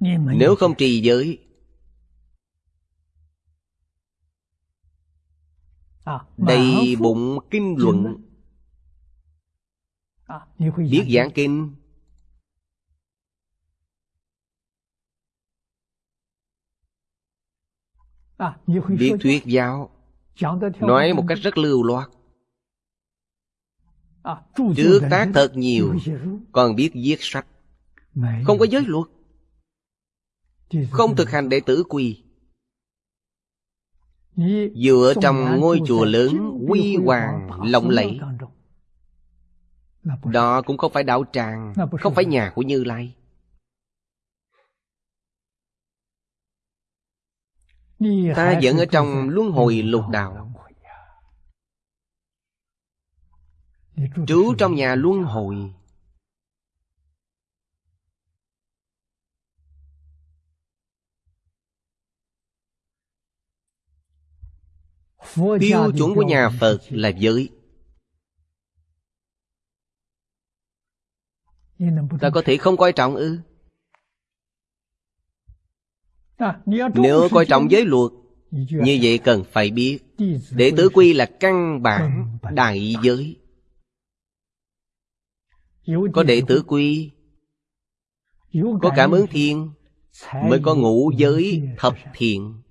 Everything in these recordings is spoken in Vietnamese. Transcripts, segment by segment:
Nếu không trì giới. Đầy bụng kinh luận. Biết giảng kinh. Biết thuyết giáo. Nói một cách rất lưu loát. Trước tác thật nhiều Còn biết viết sách. Không có giới luật không thực hành đệ tử quy Dựa trong ngôi chùa lớn, Quy hoàng, lộng lẫy. Đó cũng không phải đạo tràng, Không phải nhà của Như Lai. Ta vẫn ở trong luân hồi lục đạo. Trú trong nhà luân hồi. Tiêu chuẩn của nhà Phật là giới. Ta có thể không coi trọng ư? Nếu coi trọng giới luật Như vậy cần phải biết. Đệ tử quy là căn bản đại giới. Có đệ tử quy Có cảm ứng thiên Mới có ngũ giới thập thiện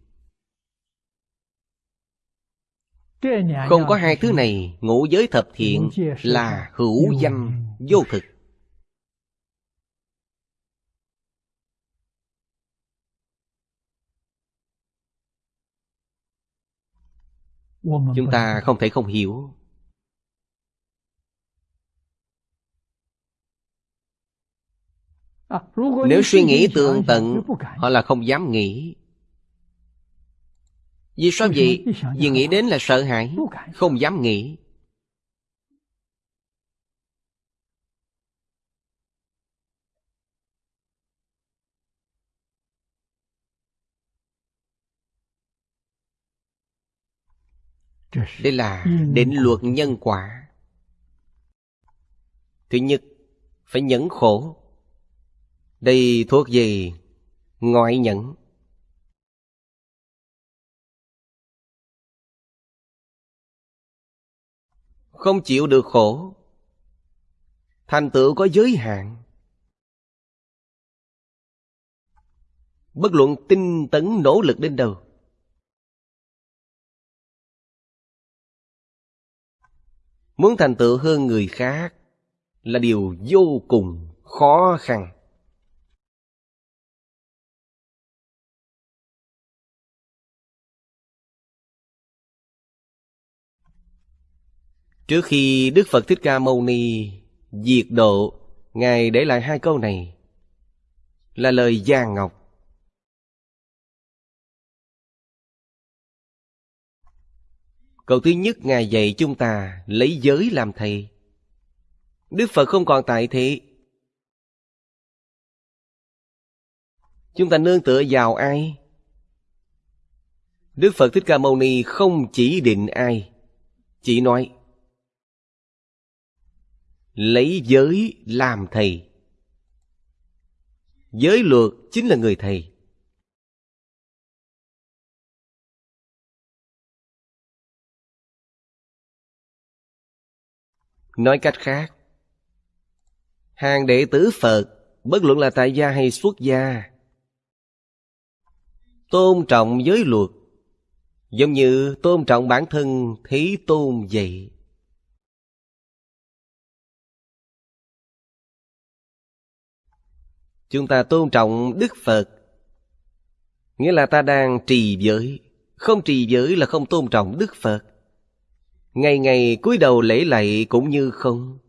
Không có hai thứ này, Ngũ giới thập thiện là hữu danh, vô thực. Chúng ta không thể không hiểu. Nếu suy nghĩ tường tận, Họ là không dám nghĩ. Vì sao vậy? Vì nghĩ đến là sợ hãi Không dám nghĩ. Đây là định luật nhân quả. Thứ nhất Phải nhẫn khổ. Đây thuộc về ngoại nhẫn Không chịu được khổ. Thành tựu có giới hạn. Bất luận tinh tấn nỗ lực đến đâu. Muốn thành tựu hơn người khác Là điều vô cùng khó khăn. Trước khi Đức Phật Thích Ca Mâu Ni diệt độ, Ngài để lại hai câu này là lời Giang Ngọc. Câu thứ nhất Ngài dạy chúng ta lấy giới làm thầy. Đức Phật không còn tại thị. Chúng ta nương tựa vào ai? Đức Phật Thích Ca Mâu Ni không chỉ định ai, chỉ nói lấy giới làm thầy. Giới luật chính là người thầy. Nói cách khác, hàng đệ tử phật, bất luận là tại gia hay xuất gia, tôn trọng giới luật. Giống như tôn trọng bản thân thế tôn vậy. Chúng ta tôn trọng Đức Phật. Nghĩa là ta đang trì giới. Không trì giới là không tôn trọng Đức Phật. Ngày ngày cúi đầu lễ lạy cũng như không.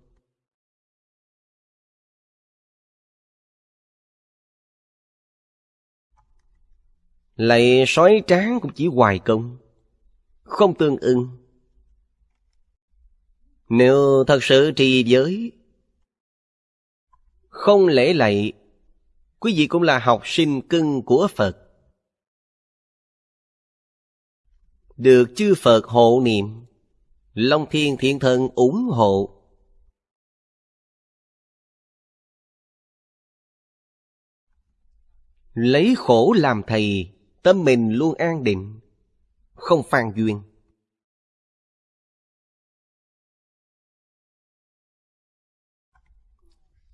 Lạy sói tráng cũng chỉ hoài công, Không tương ưng. Nếu thật sự trì giới, Không lễ lạy Quý vị cũng là học sinh cưng của Phật. Được chư Phật hộ niệm, Long Thiên Thiện Thần ủng hộ. Lấy khổ làm thầy Tâm mình luôn an định Không phàn duyên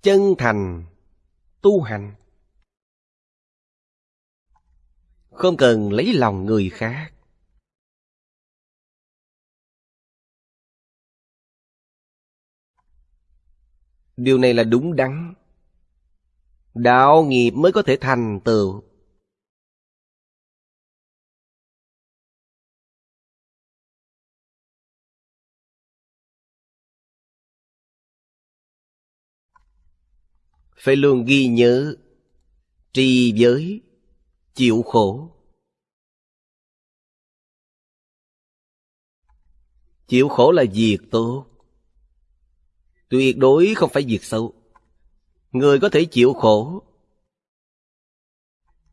Chân thành Tu hành Không cần lấy lòng người khác. Điều này là đúng đắn. Đạo nghiệp mới có thể thành tựu. Phải luôn ghi nhớ, Trì giới Chịu khổ. Chịu khổ là việc tốt. Tuyệt đối không phải việc xấu. Người có thể chịu khổ.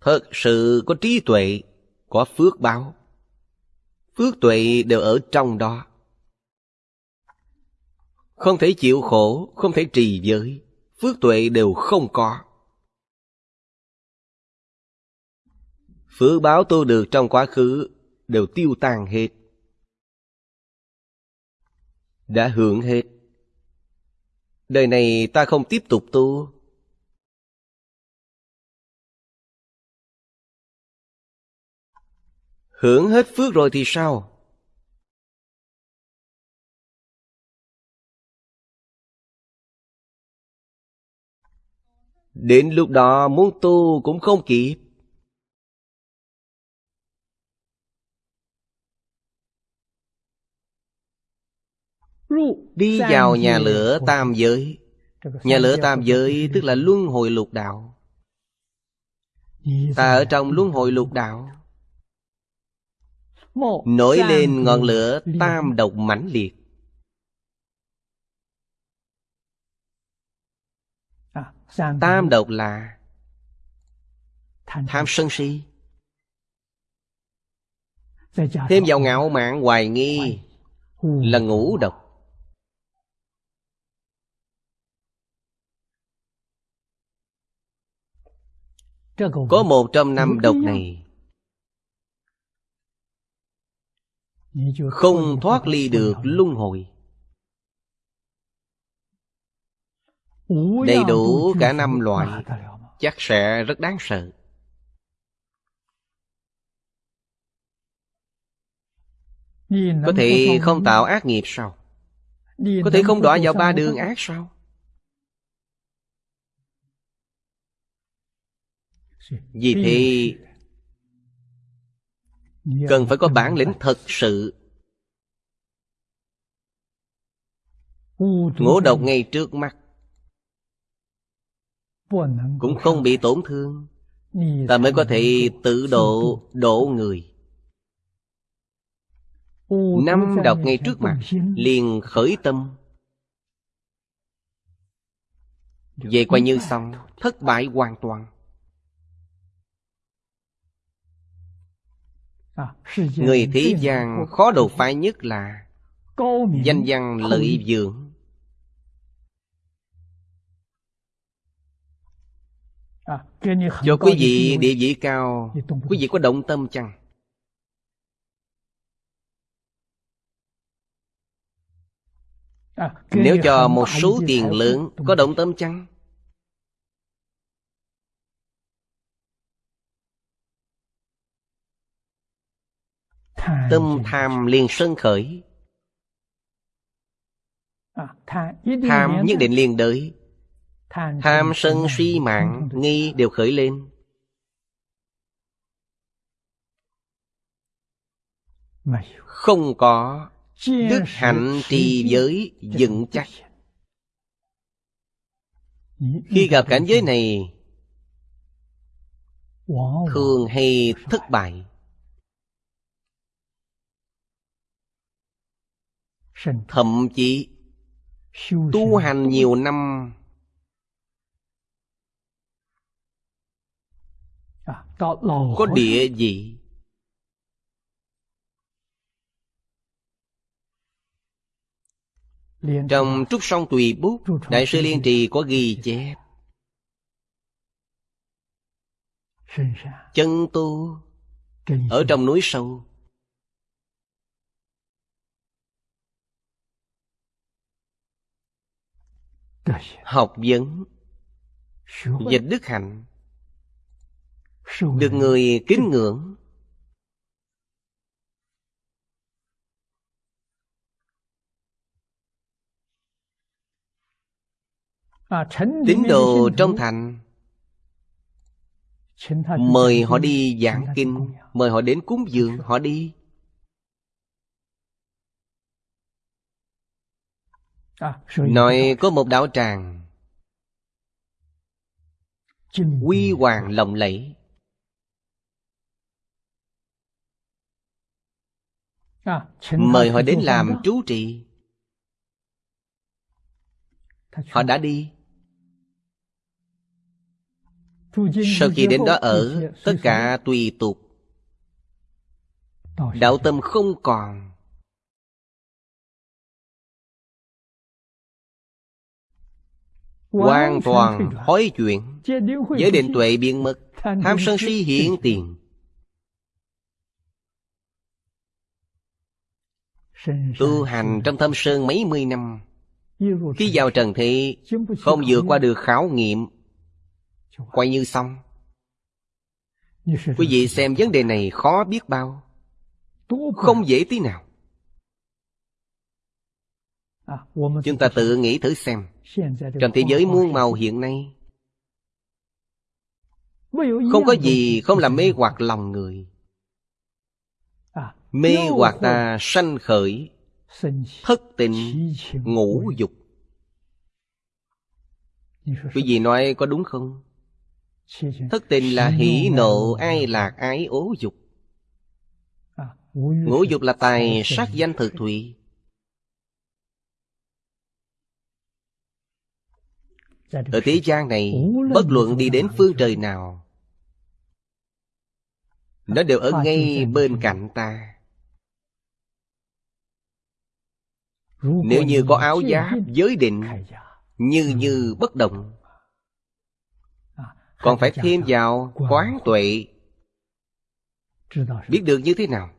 Thật sự có trí tuệ, Có phước báo. Phước tuệ đều ở trong đó. Không thể chịu khổ, Không thể trì giới. Phước tuệ đều không có. Phước báo tu được trong quá khứ, Đều tiêu tan hết. Đã hưởng hết. Đời này ta không tiếp tục tu. Hưởng hết phước rồi thì sao? Đến lúc đó muốn tu cũng không kịp. Đi vào nhà lửa tam giới. Nhà lửa tam giới tức là luân hồi lục đạo. Ta ở trong luân hồi lục đạo. Nổi lên ngọn lửa tam độc mãnh liệt. À, Tam độc là tham sân si. Thêm vào ngạo mạn hoài nghi Là ngũ độc Có một trong năm độc này. Không thoát ly được luân hồi. Đầy đủ cả năm loại Chắc sẽ rất đáng sợ. Có thể không tạo ác nghiệp sao? Có thể không đọa vào ba đường ác sao Vì thế Cần phải có bản lĩnh thật sự. Ngũ độc ngay trước mắt. Cũng không bị tổn thương. Ta mới có thể tự độ độ người. Năm độc ngay trước mặt liền khởi tâm. Vậy coi như xong Thất bại hoàn toàn Người thế gian khó đột phá nhất là Danh văn lợi dưỡng Cho quý vị địa vị cao Quý vị có động tâm chăng? Nếu cho một số tiền lớn Có động tâm chăng? Tâm tham liền sân khởi. Tham nhất định liền đợi Tham sân si mạng Nghi đều khởi lên. Không có Đức hạnh trì giới vững chắc. Khi gặp cảnh giới này Thường hay thất bại Thậm chí tu hành nhiều năm. Có địa gì? Trong trúc sông tùy bút đại sư liên trì có ghi chép. Chân tu ở trong núi sâu. học vấn. Dịch đức hạnh. Được người kính ngưỡng. Tín đồ trong thành. Mời họ đi giảng kinh. mời họ đến cúng dường. Họ đi. nói có một đạo tràng. Quy hoàng lộng lẫy. Mời họ đến làm trú trị. Họ đã đi. Sau khi đến đó ở Tất cả tùy tục. Đạo tâm không còn. Hoàn toàn hối chuyện. Giới định tuệ biện mật Tham sân si hiện tiền. Tu hành trong thâm sơn mấy mươi năm. Khi vào trần thị Không vượt qua được khảo nghiệm. Quay như xong. Quý vị xem vấn đề này khó biết bao. Không dễ tí nào. Chúng ta tự nghĩ thử xem trong thế giới muôn màu hiện nay Không có gì không làm mê hoặc lòng người。Mê hoặc ta sanh khởi Thất tình ngũ dục。Quý vị nói có đúng không? Thất tình là hỷ nộ ai lạc ái ố dục。Ngũ dục là tài sát danh thực thụy。Ở thế gian này Bất luận đi đến phương trời nào Nó đều ở ngay bên cạnh ta. Nếu như có áo giáp giới định Như như bất động Còn phải thêm vào quán tuệ. Biết được như thế nào?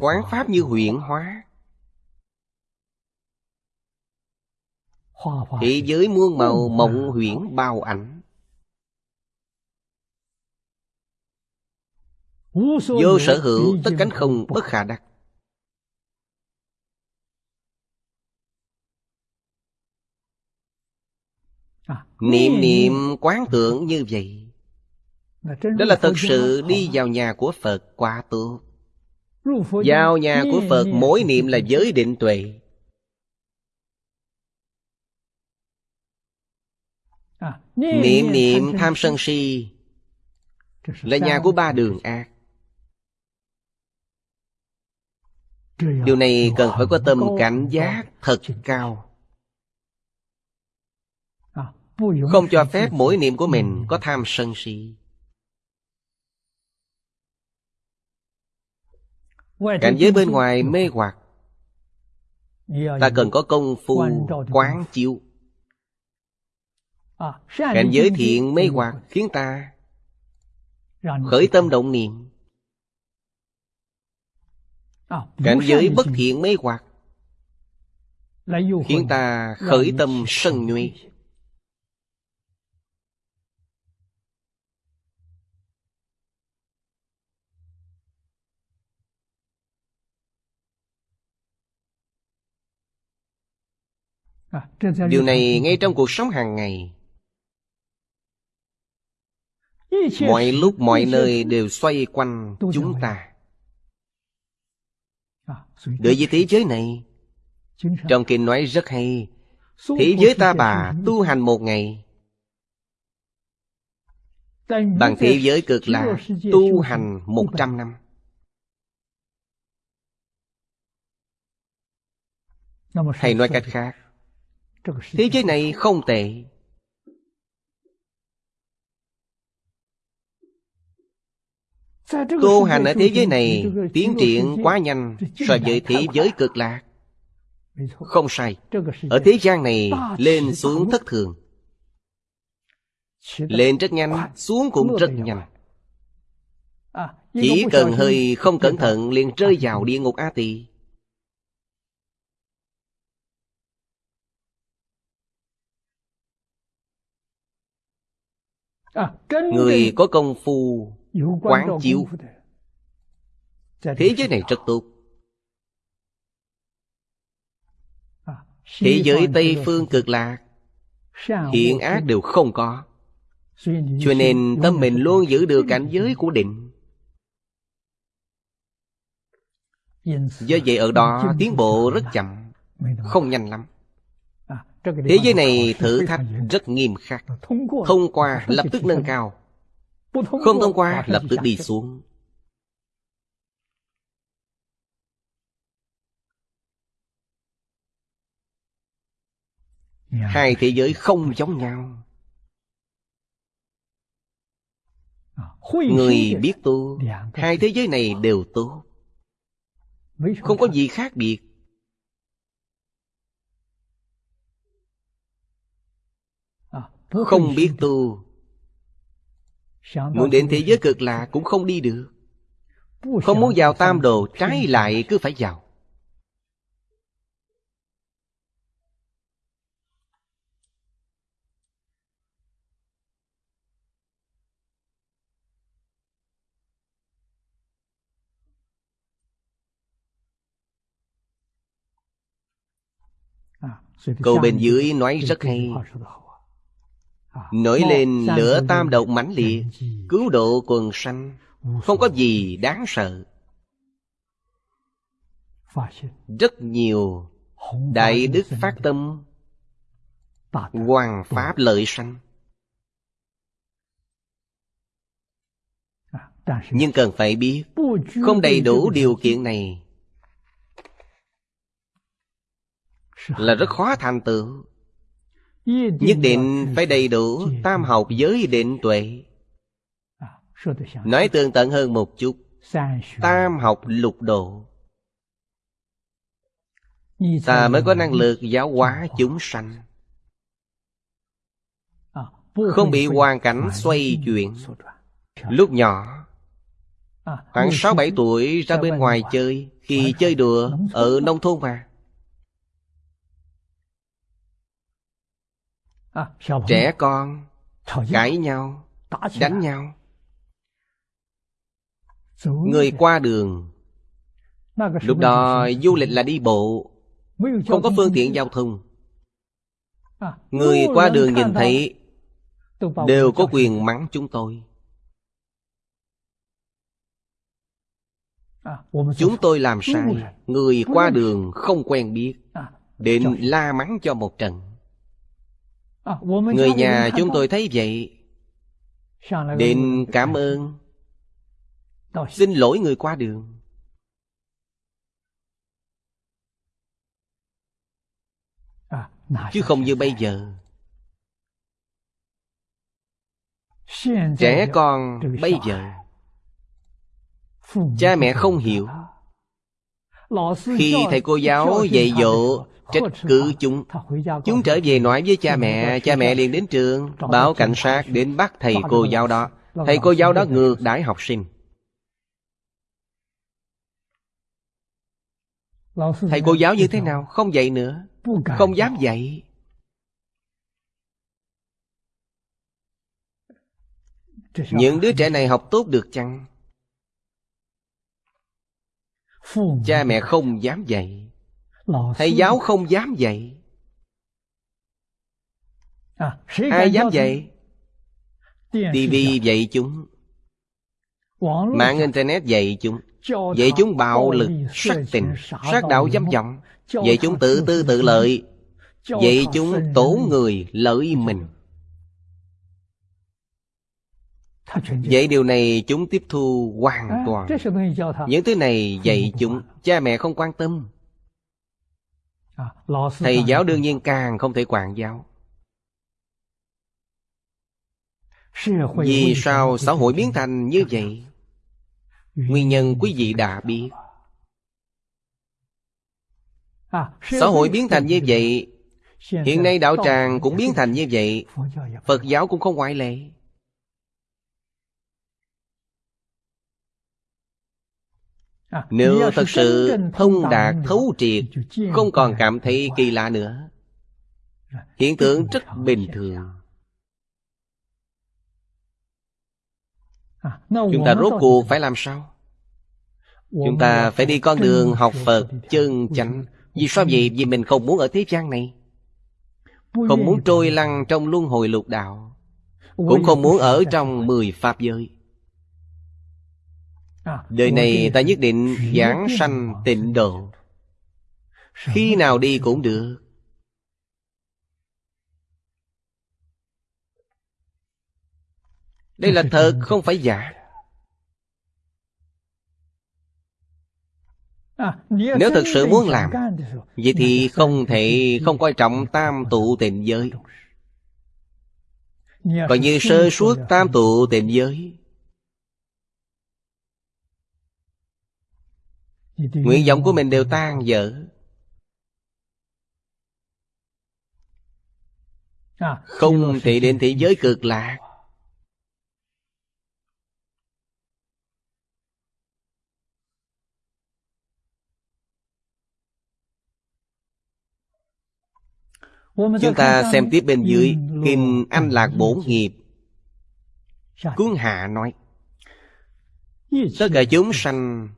Quán pháp như huyện hóa. Thế giới muôn màu mộng huyễn bao ảnh. Vô sở hữu tất cánh không bất khả đắc. Niệm niệm quán tưởng như vậy. Đó là thật sự đi vào nhà của Phật quá tốt Vào nhà của Phật mỗi niệm là giới định tuệ. Niệm niệm tham sân si. Là nhà của ba đường ác. Điều này cần phải có tâm cảnh giác thật cao. À, Không cho phép mỗi niệm của mình có tham sân si. Cảnh giới bên ngoài mê hoặc. Ta cần có công phu quán chiếu Cảnh giới thiện mê hoặc khiến ta khởi tâm động niệm. Cảnh giới bất thiện mê hoặc khiến ta khởi tâm sân nhuệ. Điều này ngay trong cuộc sống hàng ngày Mọi lúc mọi nơi đều xoay quanh chúng ta. Đối với thế giới này Trong kinh nói rất hay Thế giới ta bà tu hành một ngày. Bằng thế giới cực lạc tu hành một trăm năm. Hay nói cách khác Thế giới này không tệ Tu hành ở thế giới này Tiến triển quá nhanh So với thế giới cực lạc. Không sai. Ở thế gian này lên xuống thất thường. Lên rất nhanh Xuống cũng rất nhanh. Chỉ cần hơi không cẩn thận liền rơi vào địa ngục A Tỳ. Người có công phu quán chiếu thế. Giới này rất tốt. Thế giới tây phương cực lạc. Hiện ác đều không có. Cho nên tâm mình luôn giữ được cảnh giới của định. Do vậy ở đó tiến bộ rất chậm không nhanh lắm. Thế giới này thử thách rất nghiêm khắc. Thông qua lập tức nâng cao. Không thông qua lập tức đi xuống. Hai thế giới không giống nhau. Người biết tu Hai thế giới này đều tốt. Không có gì khác biệt. Không biết tu Muốn đến thế giới cực lạc cũng không đi được. Không muốn vào tam đồ trái lại cứ phải vào. Câu bên dưới nói rất hay. Nổi lên lửa tam độc mãnh liệt Cứu độ quần sanh. Không có gì đáng sợ. Rất nhiều Đại đức phát tâm Hoàng pháp lợi sanh. Nhưng cần phải biết Không đầy đủ điều kiện này Là rất khó thành tựu. Nhất định phải đầy đủ tam học giới định tuệ. Nói tương tận hơn một chút. Tam học lục độ. Ta mới có năng lực giáo hóa chúng sanh. Không bị hoàn cảnh xoay chuyển. Lúc nhỏ, Khoảng 6-7 tuổi ra bên ngoài chơi, Khi chơi đùa ở nông thôn mà. trẻ con cãi nhau đánh nhau. Người qua đường lúc đó du lịch là đi bộ không có phương tiện giao thông. Người qua đường nhìn thấy đều có quyền mắng chúng tôi. Chúng tôi làm sai người qua đường không quen biết đến la mắng cho một trận. Người nhà chúng tôi thấy vậy. Định cảm ơn. Xin lỗi người qua đường. Chứ không như bây giờ. Trẻ con bây giờ. Cha mẹ không hiểu. Khi thầy cô giáo dạy dỗ trách cứ chúng Chúng trở về nói với cha mẹ Cha mẹ liền đến trường Báo cảnh sát đến bắt thầy cô giáo đó. Thầy cô giáo đó ngược đãi học sinh. Thầy cô giáo như thế nào? Không dạy nữa. Không dám dạy. Những đứa trẻ này học tốt được chăng? Cha mẹ không dám dạy. Thầy giáo không dám dạy. Ai dám dạy? TV dạy chúng. Mạng Internet dạy chúng. Dạy chúng bạo lực, sát tình, sát đạo dám vọng Dạy chúng tự tư tự lợi. Dạy chúng tổn người lợi mình. Vậy điều này chúng tiếp thu hoàn toàn. Những thứ này dạy chúng Cha mẹ không quan tâm thầy giáo đương nhiên càng không thể quản giáo. Vì sao xã hội biến thành như vậy? Nguyên nhân quý vị đã biết. Xã hội biến thành như vậy? Hiện nay đạo tràng cũng biến thành như vậy. Phật giáo cũng không ngoại lệ. Nếu thật sự thông đạt thấu triệt Không còn cảm thấy kỳ lạ nữa. Hiện tượng rất bình thường. Chúng ta rốt cuộc phải làm sao? Chúng ta phải đi con đường học Phật chân chánh. Vì sao vậy? Vì mình không muốn ở thế gian này. Không muốn trôi lăn trong luân hồi lục đạo. Cũng không muốn ở trong mười pháp giới Đời này ta nhất định giảng sanh tịnh độ. Khi nào đi cũng được. Đây là thật không phải giả. Nếu thật sự muốn làm Vậy thì không thể không coi trọng tam tụ tịnh giới. Coi như sơ suốt tam tụ tịnh giới Nguyện vọng của mình đều tan dở Không thể đến thế giới cực lạc. Chúng ta xem tiếp bên dưới Kinh Anh Lạc Bổn Nghiệp. Cuốn Hạ nói Tất cả chúng sanh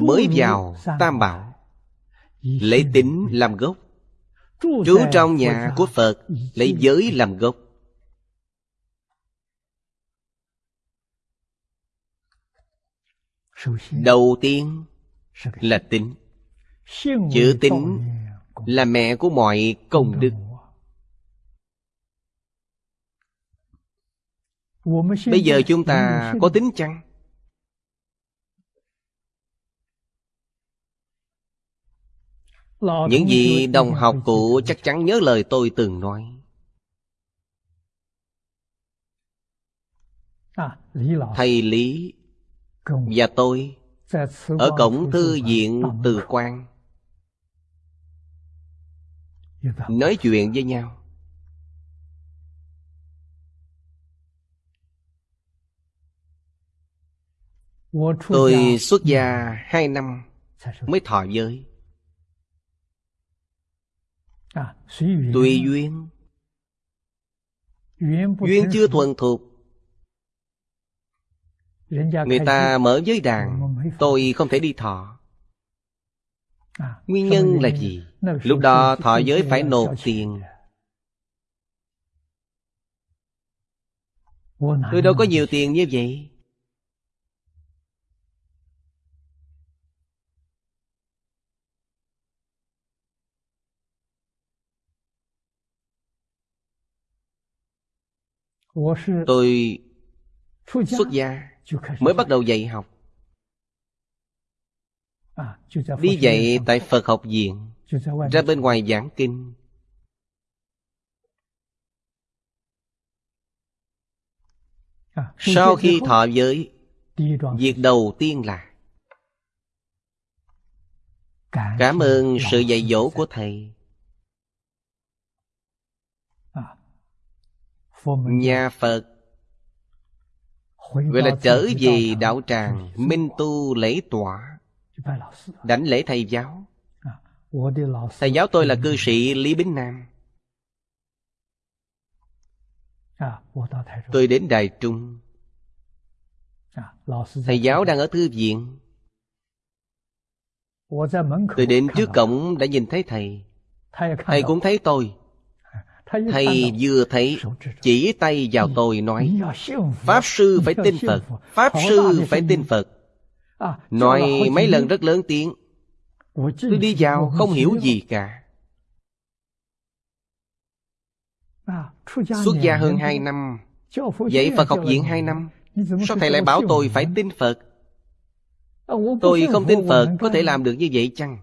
Mới vào Tam Bảo. Lấy tính làm gốc. Trú trong nhà của Phật Lấy giới làm gốc. Đầu tiên là tính Chữ tính là mẹ của mọi công đức. bây giờ chúng ta có tính chăng những gì đồng học cũ chắc chắn nhớ lời tôi từng nói. Thầy lý và tôi ở cổng thư viện từ quan. Nói chuyện với nhau. Tôi xuất gia hai năm mới thọ giới tùy duyên duyên chưa thuần thục người ta mở giới đàn tôi không thể đi thọ nguyên nhân là gì lúc đó thọ giới phải nộp tiền tôi đâu có nhiều tiền như vậy tôi xuất gia mới bắt đầu dạy học. đi dạy tại phật học viện ra bên ngoài giảng kinh. Sau khi thọ giới việc đầu tiên là cảm ơn sự dạy dỗ của thầy nhà phật. Gọi là trở về đạo tràng minh tu lễ tọa đảnh lễ thầy giáo. Thầy giáo tôi là cư sĩ lý bính nam. Tôi đến đài trung. Thầy giáo đang ở thư viện. Tôi đến trước cổng đã nhìn thấy thầy. Thầy cũng thấy tôi thầy vừa thấy chỉ tay vào tôi nói pháp sư phải tin phật pháp sư phải tin phật. Nói mấy lần rất lớn tiếng. Tôi đi vào không hiểu gì cả. Xuất gia hơn hai năm. Dạy phật học viện hai năm. Sao thầy lại bảo tôi phải tin phật? Tôi không tin phật có thể làm được như vậy chăng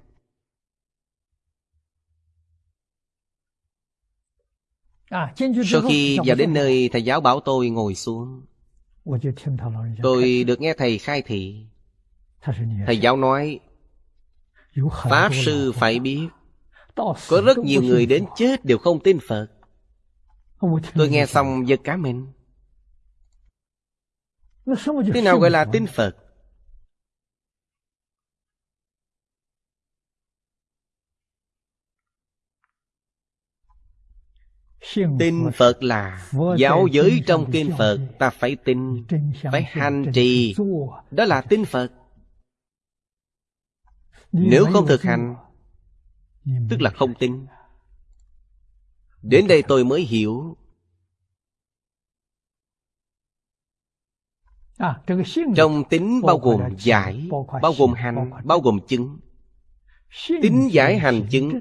sau khi vào đến nơi thầy giáo bảo tôi ngồi xuống. tôi được nghe thầy khai thị. thầy giáo nói pháp sư phải biết. Có rất nhiều người đến chết đều không tin Phật. Tôi nghe xong giật cả mình. Thế nào gọi là tin Phật? Tin Phật là Giáo giới trong kinh Phật Ta phải tin Phải hành trì. Đó là tin Phật. Nếu không thực hành Tức là không tin. Đến đây tôi mới hiểu. Trong tính bao gồm giải Bao gồm hành Bao gồm chứng. Tính giải hành chứng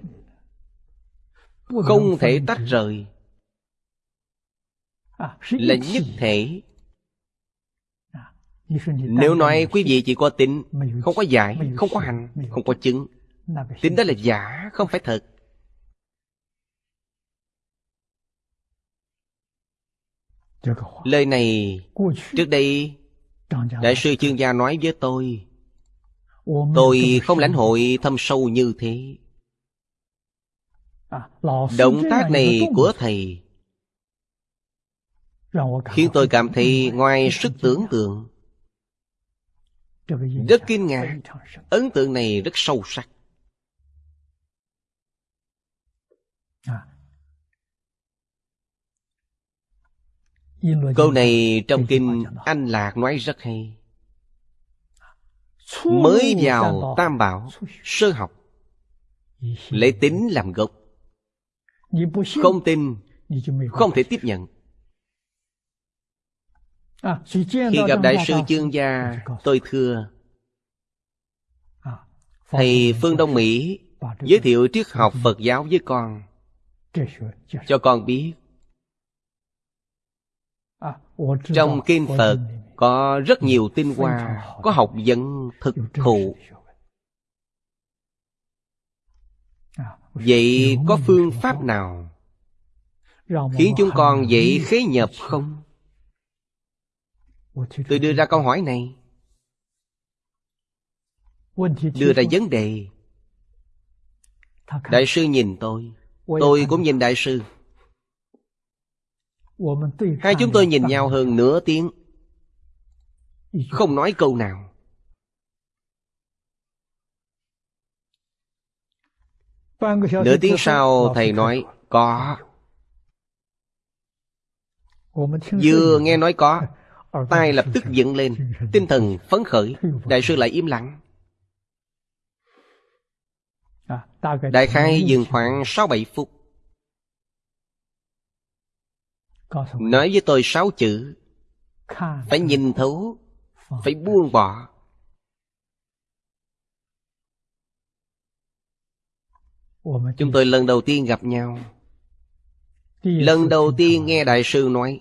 Không thể tách rời Là nhất thể. Nếu nói quý vị chỉ có tính Không có giải Không có hành Không có chứng. Tính đó là giả Không phải thật. Lời này Trước đây Đại sư chuyên gia nói với tôi. Tôi không lãnh hội thâm sâu như thế. Động tác này của Thầy Khiến tôi cảm thấy ngoài sức tưởng tượng, Rất kinh ngạc. Ấn tượng này rất sâu sắc. Câu này trong kinh Anh Lạc nói rất hay. Mới vào Tam Bảo, Sơ học Lấy tính làm gốc. Không tin, Không thể tiếp nhận. Khi gặp Đại sư Chương Gia Tôi thưa. Thầy Phương Đông Mỹ Giới thiệu triết học Phật giáo với con. Cho con biết. Trong kinh Phật có rất nhiều tinh hoa Có học vấn thực thụ. Vậy có phương pháp nào Khiến chúng con dễ khế nhập không? Tôi đưa ra câu hỏi này. Đưa ra vấn đề. Đại sư nhìn tôi. Tôi cũng nhìn đại sư. Hai chúng tôi nhìn nhau hơn nửa tiếng. Không nói câu nào. Nửa tiếng sau thầy nói Có. Vừa nghe nói có Tai lập tức dựng lên, Tinh thần phấn khởi, Đại sư lại im lặng. Đại khai dừng khoảng 6-7 phút. Nói với tôi sáu chữ. Phải nhìn thấu, Phải buông bỏ. Chúng tôi lần đầu tiên gặp nhau. Lần đầu tiên nghe Đại sư nói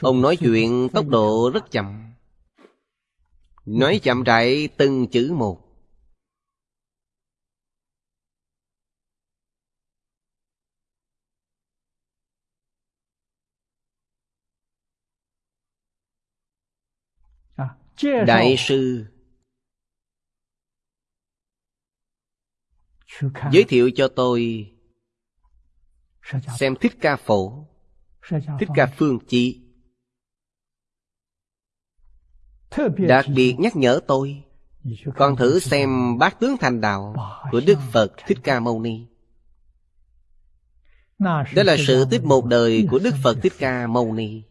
Ông nói chuyện tốc độ rất chậm. Nói chậm rãi từng chữ một. Đại sư. Giới thiệu cho tôi Xem Thích Ca Phổ Thích Ca Phương Chi. Đặc biệt nhắc nhở tôi Con thử xem Bát Tướng Thành Đạo Của Đức Phật Thích Ca Mâu Ni. Đó là sự tiếp một đời của Đức Phật Thích Ca Mâu Ni.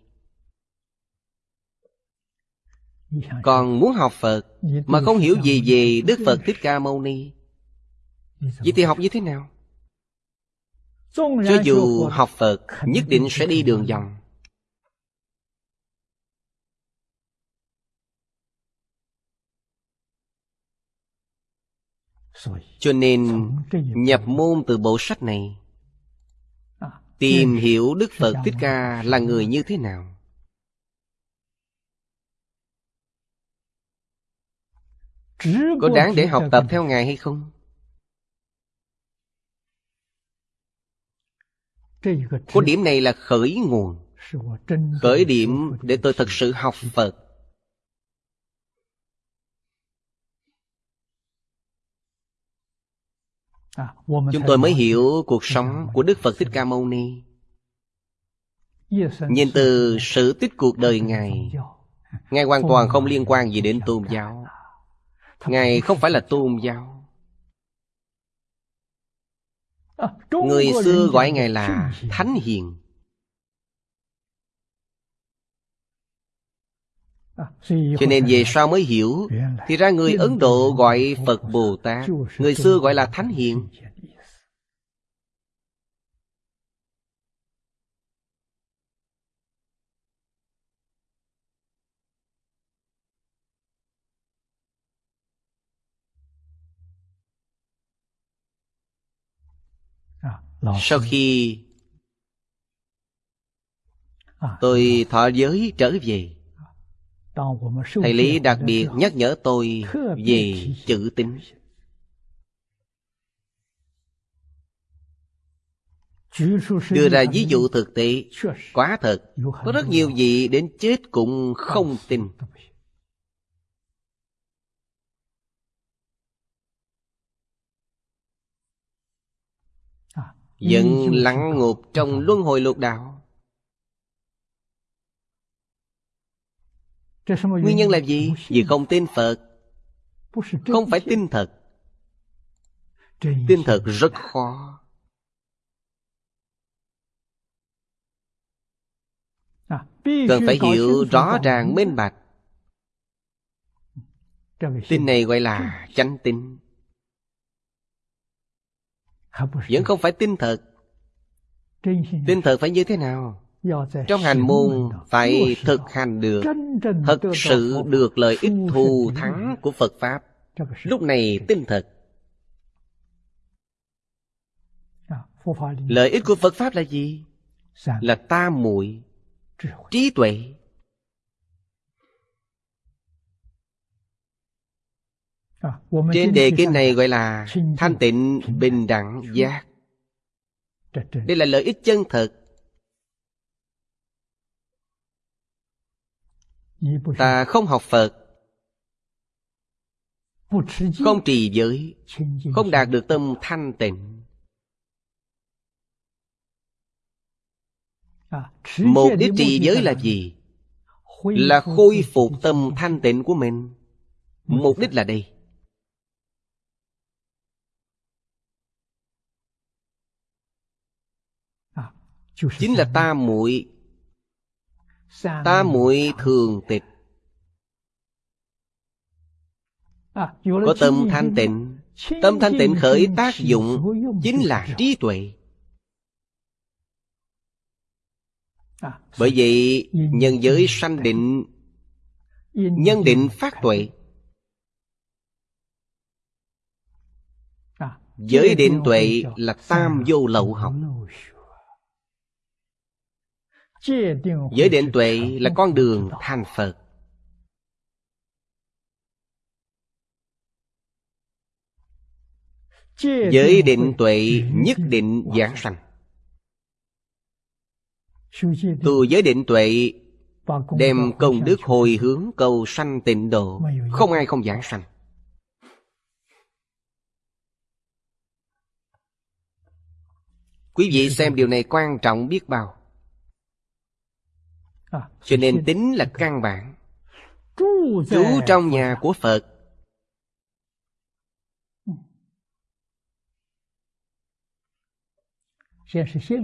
còn muốn học Phật Mà không hiểu gì về Đức Phật Thích Ca Mâu Ni Vậy thì học như thế nào? Cho dù học Phật Nhất định sẽ đi đường vòng. Cho nên nhập môn từ bộ sách này Tìm hiểu Đức Phật Thích Ca là người như thế nào. Có đáng để học tập theo Ngài hay không? Có điểm này là khởi nguồn. Khởi điểm để tôi thật sự học Phật. Chúng tôi mới hiểu cuộc sống của Đức Phật Thích Ca Mâu Ni. Nhìn từ sự tích cuộc đời Ngài Ngài hoàn toàn không liên quan gì đến tôn giáo. Ngài không phải là tôn giáo. Người xưa gọi Ngài là Thánh Hiền. Cho nên về sau mới hiểu Thì ra người Ấn Độ gọi Phật Bồ Tát Người xưa gọi là Thánh Hiền Sau khi tôi thọ giới trở về Thầy Lý đặc biệt nhắc nhở tôi về chữ tín. Đưa ra ví dụ thực tế Quả thật. Có rất nhiều vị đến chết cũng không tin Vẫn lặng ngục trong luân hồi lục đạo. Nguyên nhân là gì? Vì không tin Phật. Không phải tin thật. Tin thật rất khó. Cần phải hiểu rõ ràng minh bạch. Tin này gọi là chánh tin Vẫn không phải tin thật. Tin thật phải như thế nào? Trong hành môn phải thực hành được Thật sự được lợi ích thù thắng của Phật Pháp. Lúc này tin thật. Lợi ích của Phật Pháp là gì? Là tam muội trí tuệ Trên đề kinh này gọi là thanh tịnh bình đẳng giác. Đây là lợi ích chân thật Ta không học Phật. Không trì giới. Không đạt được tâm thanh tịnh. Mục đích trì giới là gì? Là khôi phục tâm thanh tịnh của mình. Mục đích là đây Chính là ta muội. Ta muội thường tịch. Có tâm thanh tịnh. Tâm thanh tịnh khởi tác dụng Chính là trí tuệ. Bởi vậy nhân giới sanh định Nhân định phát tuệ. Giới định tuệ là tam vô lậu học Giới định tuệ là con đường thành Phật. Giới định tuệ nhất định giảng sanh. Tu giới định tuệ Đem công đức hồi hướng cầu sanh tịnh độ, Không ai không giảng sanh. Quý vị xem điều này quan trọng biết bao. Cho nên tính là căn bản. Trú trong nhà của Phật.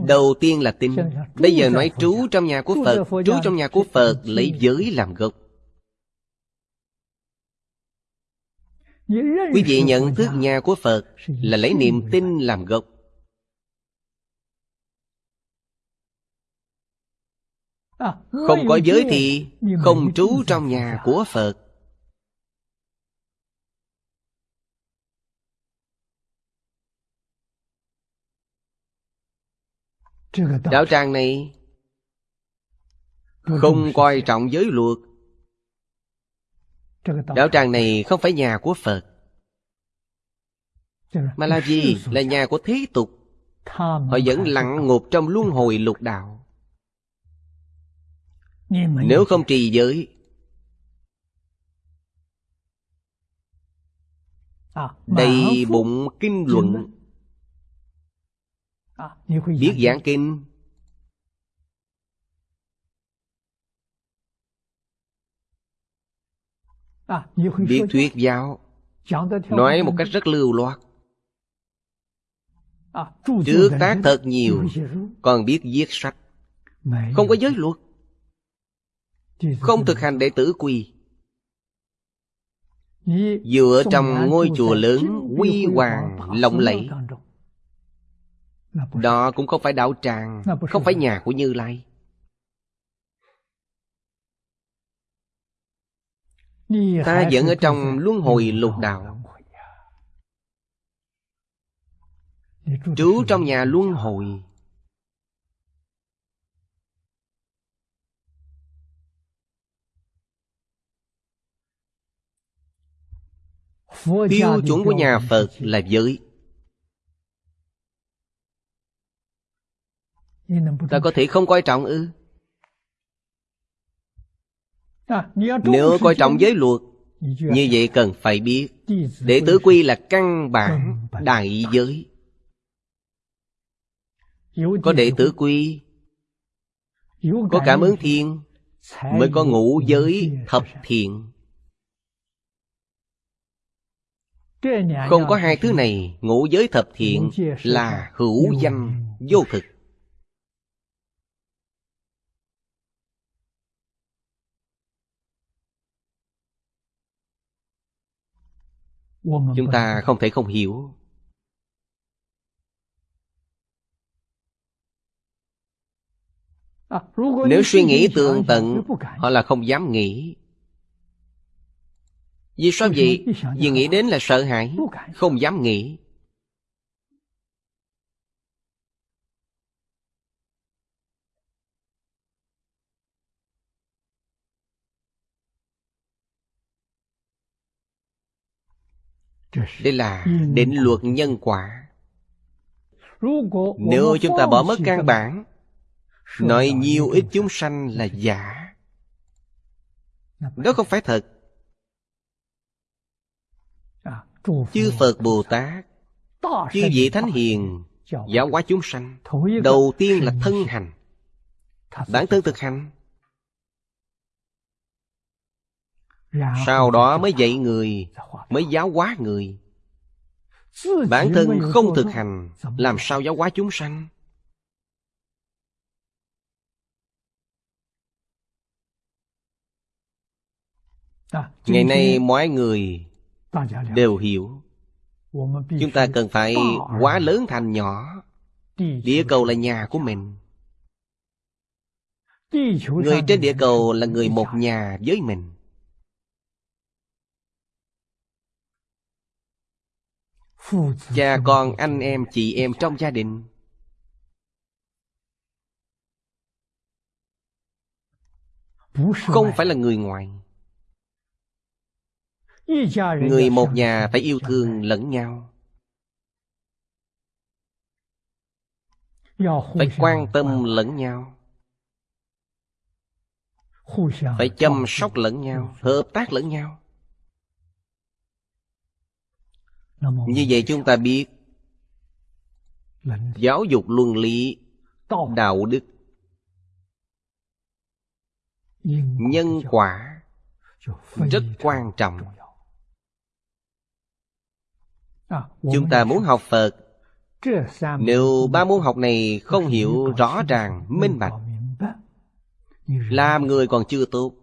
Đầu tiên là tin. Bây giờ nói trú trong nhà của Phật. Trú trong nhà của Phật lấy giới làm gốc. Quý vị nhận thức nhà của Phật Là lấy niềm tin làm gốc Không có giới thì Không trú trong nhà của Phật. Đạo tràng này Không coi trọng giới luật. Đạo tràng này không phải nhà của Phật. Mà là gì? Là nhà của thế tục. Họ vẫn lặng ngục trong luân hồi lục đạo nếu không trì giới. Đầy bụng kinh luận. Biết giảng kinh. Biết thuyết giáo. Nói một cách rất lưu loát. Trước tác thật nhiều Còn biết viết sách. Không có giới luật không thực hành đệ tử quy dựa trong ngôi chùa lớn, quy hoàng, lộng lẫy. Đó cũng không phải đạo tràng, không phải nhà của như lai. Ta vẫn ở trong luân hồi lục đạo. Trú trong nhà luân hồi. Tiêu chuẩn của nhà Phật là giới. Ta có thể không coi trọng ư? Nếu coi trọng giới luật Như vậy cần phải biết. Đệ tử quy là căn bản đại giới. Có đệ tử quy Có cảm ứng thiên Mới có ngũ giới thập thiện. Không có hai thứ này, Ngũ giới thập thiện là hữu danh, vô thực. Chúng ta không thể không hiểu. Nếu suy nghĩ tường tận, Họ là không dám nghĩ. Vì sao vậy? Vì nghĩ đến là sợ hãi, không dám nghĩ. Đây là định luật nhân quả. Nếu chúng ta bỏ mất căn bản, nói nhiều ít chúng sanh là giả. Đó không phải thật. Chư Phật Bồ Tát, chư vị Thánh Hiền, giáo hóa chúng sanh. Đầu tiên là thân hành, bản thân thực hành. Sau đó mới dạy người, mới giáo hóa người. Bản thân không thực hành, làm sao giáo hóa chúng sanh? Ngày nay mọi người đều hiểu. Chúng ta cần phải quá lớn thành nhỏ. Địa cầu là nhà của mình. Người trên địa cầu là người một nhà với mình. Cha con anh em chị em trong gia đình. Không phải là người ngoài Người một nhà phải yêu thương lẫn nhau. Phải quan tâm lẫn nhau. Phải chăm sóc lẫn nhau Hợp tác lẫn nhau. Như vậy chúng ta biết Giáo dục luân lý Đạo đức Nhân quả Rất quan trọng Chúng ta muốn học Phật. Nếu ba môn học này không hiểu rõ ràng, minh bạch. Làm người còn chưa tốt.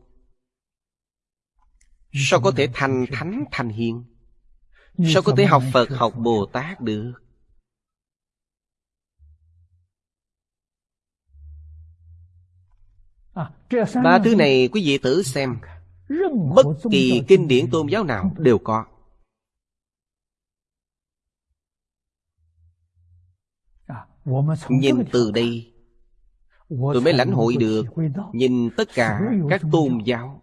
Sao có thể thành thánh thành hiền? Sao có thể học Phật học Bồ Tát được? Ba thứ này quý vị thử xem. Bất kỳ kinh điển tôn giáo nào đều có Nhìn từ đây. Tôi mới lãnh hội được Nhìn tất cả các tôn giáo.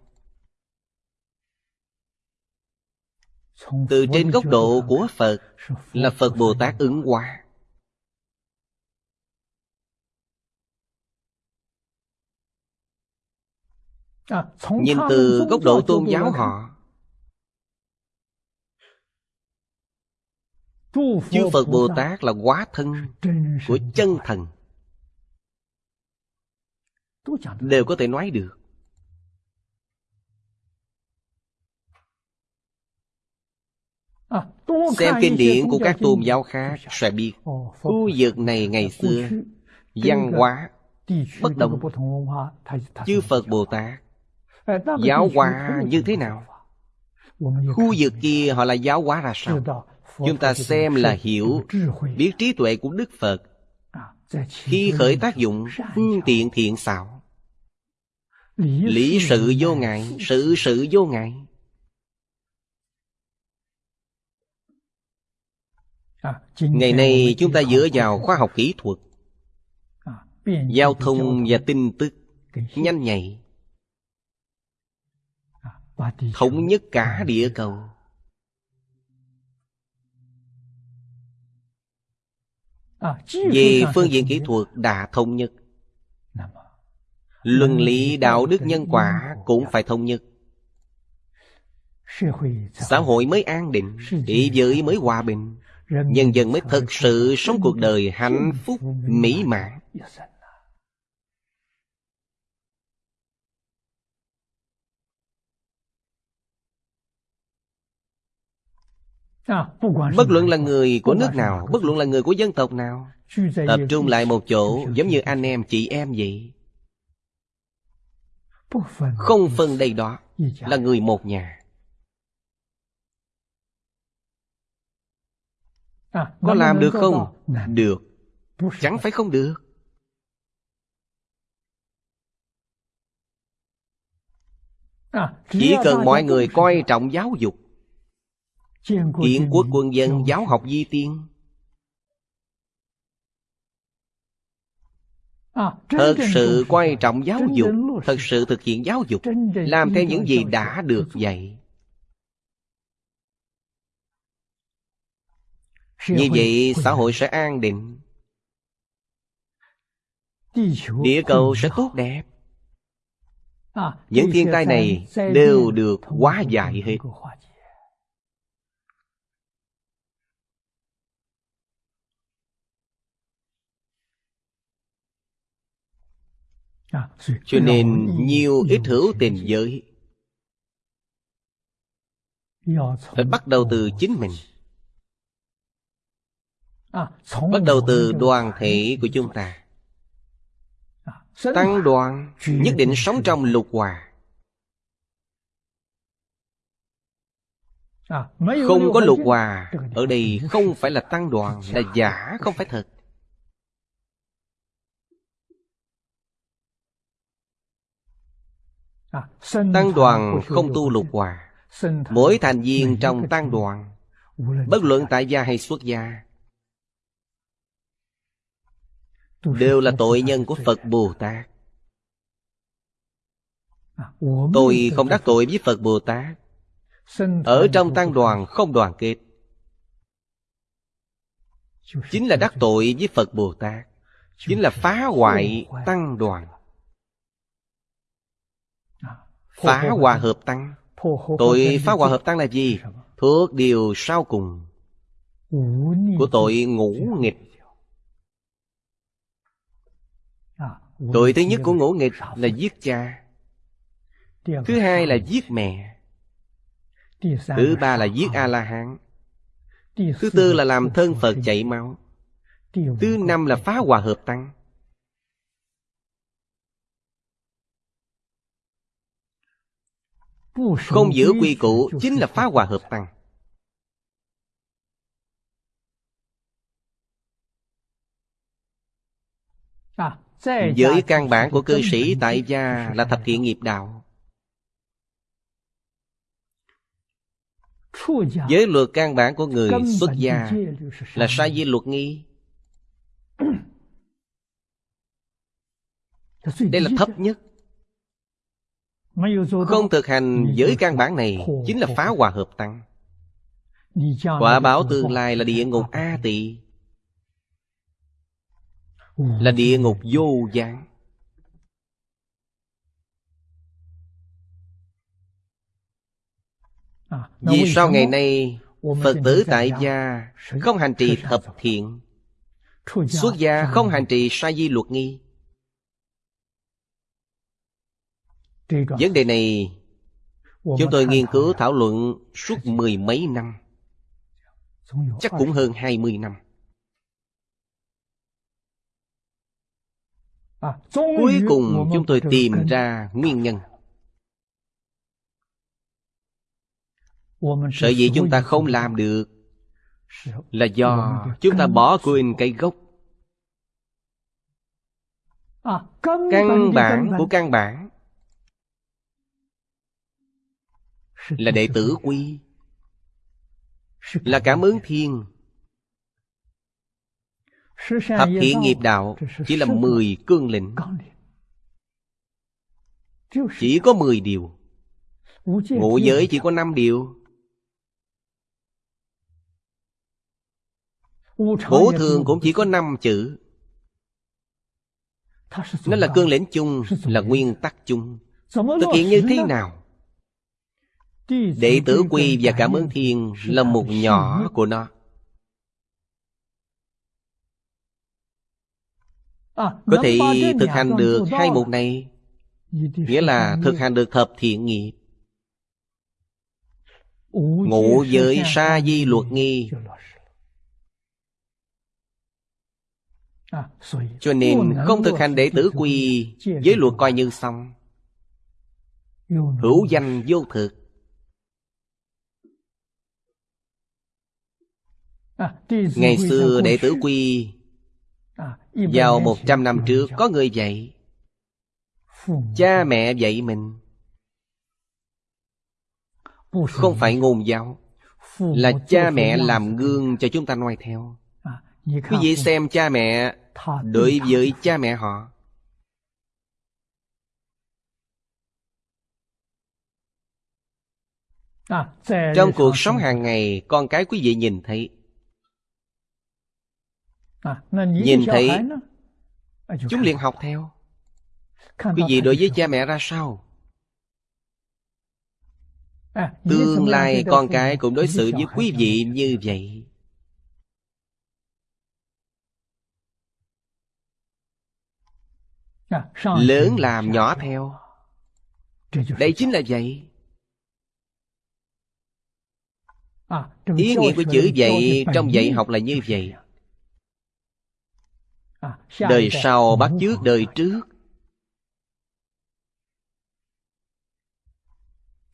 Từ trên góc độ của Phật Là Phật Bồ Tát ứng hóa. Nhìn từ góc độ tôn giáo họ Chư Phật Bồ Tát là quá thân của chân thần. Đều có thể nói được. Xem kinh điển của các tôn giáo khác sẽ biết Khu vực này ngày xưa Văn hóa bất đồng. Chư Phật Bồ Tát Giáo hóa như thế nào? Khu vực kia họ là giáo hóa ra sao Chúng ta xem là hiểu Biết trí tuệ của Đức Phật Khi khởi tác dụng Phương tiện thiện xảo Lý sự vô ngại Sự sự vô ngại. Ngày nay chúng dựa vào khoa học kỹ thuật Giao thông và tin tức Nhanh nhạy Thống nhất cả địa cầu Về phương diện kỹ thuật đã thống nhất. Luân lý đạo đức nhân quả cũng phải thống nhất. Xã hội mới an định Địa giới mới hòa bình. Nhân dân mới thực sự sống cuộc đời hạnh phúc, mỹ mãn Bất luận là người của nước nào Bất luận là người của dân tộc nào Tập trung lại một chỗ Giống như anh em chị em vậy。Không phân đây đó Là người một nhà。Có làm được không? Được。Chẳng phải không được。Chỉ cần mọi người coi trọng giáo dục Kiến quốc quân dân giáo học di tiên. Thật sự quan trọng giáo dục Thật sự thực hiện giáo dục Làm theo những gì đã được dạy. Như vậy xã hội sẽ an định. Địa cầu sẽ tốt đẹp. Những thiên tai này đều được hóa giải hết Cho nên nhiều ít hữu tình giới. Phải bắt đầu từ chính mình. Bắt đầu từ đoàn thể của chúng ta. Tăng đoàn nhất định sống trong lục hòa. Không có lục hòa. Ở đây không phải là tăng đoàn Là giả không phải thật Tăng đoàn không tu lục hòa. Mỗi thành viên trong tăng đoàn, Bất luận tại gia hay xuất gia, đều là tội nhân của phật bồ tát. Tôi không đắc tội với phật bồ tát. Ở trong tăng đoàn không đoàn kết. Chính là đắc tội với phật bồ tát. Chính là phá hoại tăng đoàn phá hòa hợp tăng. Tội phá hòa hợp tăng là gì? Thuộc điều sau cùng. Của tội ngũ nghịch. Tội thứ nhất của ngũ nghịch là giết cha. Thứ hai là giết mẹ. Thứ ba là giết A-la-hán. Thứ tư là làm thân Phật chảy máu. Thứ năm là phá hòa hợp tăng Không giữ quy củ chính là phá hòa hợp tăng. Giới căn bản của cư sĩ tại gia là thập thiện nghiệp đạo. Giới luật căn bản của người xuất gia là sai di luật nghi. Đây là thấp nhất. Không thực hành giới căn bản này Chính là phá hòa hợp tăng. Quả báo tương lai là địa ngục A tỳ. Là địa ngục vô gián. Vì sao ngày nay Phật tử tại gia không hành trì thập thiện? Xuất gia không hành trì sa di luật nghi Vấn đề này Chúng tôi nghiên cứu thảo luận suốt mười mấy năm. Chắc cũng hơn hai mươi năm. Cuối cùng chúng tôi tìm ra nguyên nhân. Sở dĩ chúng ta không làm được Là do chúng ta bỏ quên cái gốc. Căn bản của căn bản Là đệ tử quy. Là cảm ứng thiên. Thập thiện nghiệp đạo Chỉ là mười cương lĩnh. Chỉ có mười điều. Ngũ giới chỉ có năm điều. Bổ thường cũng chỉ có năm chữ. Nó là cương lĩnh chung Là nguyên tắc chung. Thực hiện như thế nào Đệ tử quy và cảm ơn thiên Là một nhỏ của nó. Có thể thực hành được hai mục này, Nghĩa là thực hành được thập thiện nghiệp Ngũ giới sa di luật nghi. Cho nên không thực hành đệ tử quy Giới luật coi như xong. Hữu danh vô thực. Ngày xưa đệ tử quy Vào một trăm năm trước có người dạy. Cha mẹ dạy mình. Không phải ngôn giáo Là cha mẹ làm gương cho chúng ta noi theo. Quý vị xem cha mẹ Đối với cha mẹ họ. Trong cuộc sống hàng ngày Con cái quý vị nhìn thấy Nhìn thấy Chúng liền học theo. Quý vị đối với cha mẹ ra sao? Tương lai con cái cũng đối xử với quý vị như vậy. Lớn làm nhỏ theo. Đây chính là vậy. Ý nghĩa của chữ dạy trong dạy học là như vậy Đời sau bắt chước đời trước.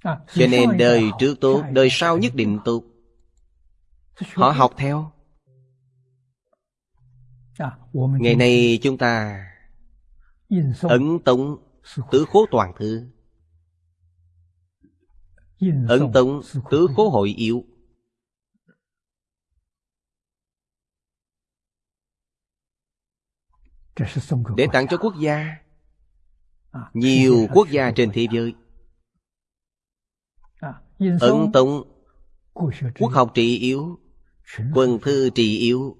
Cho nên đời trước tốt Đời sau nhất định tốt. Họ học theo. Ngày nay chúng ta Ấn tống tứ khố toàn thư. Ấn tống tứ khố hội yếu Để tặng cho quốc gia. Nhiều quốc gia trên thế giới. Ấn tống Quốc học trị yếu Quân thư trị yếu.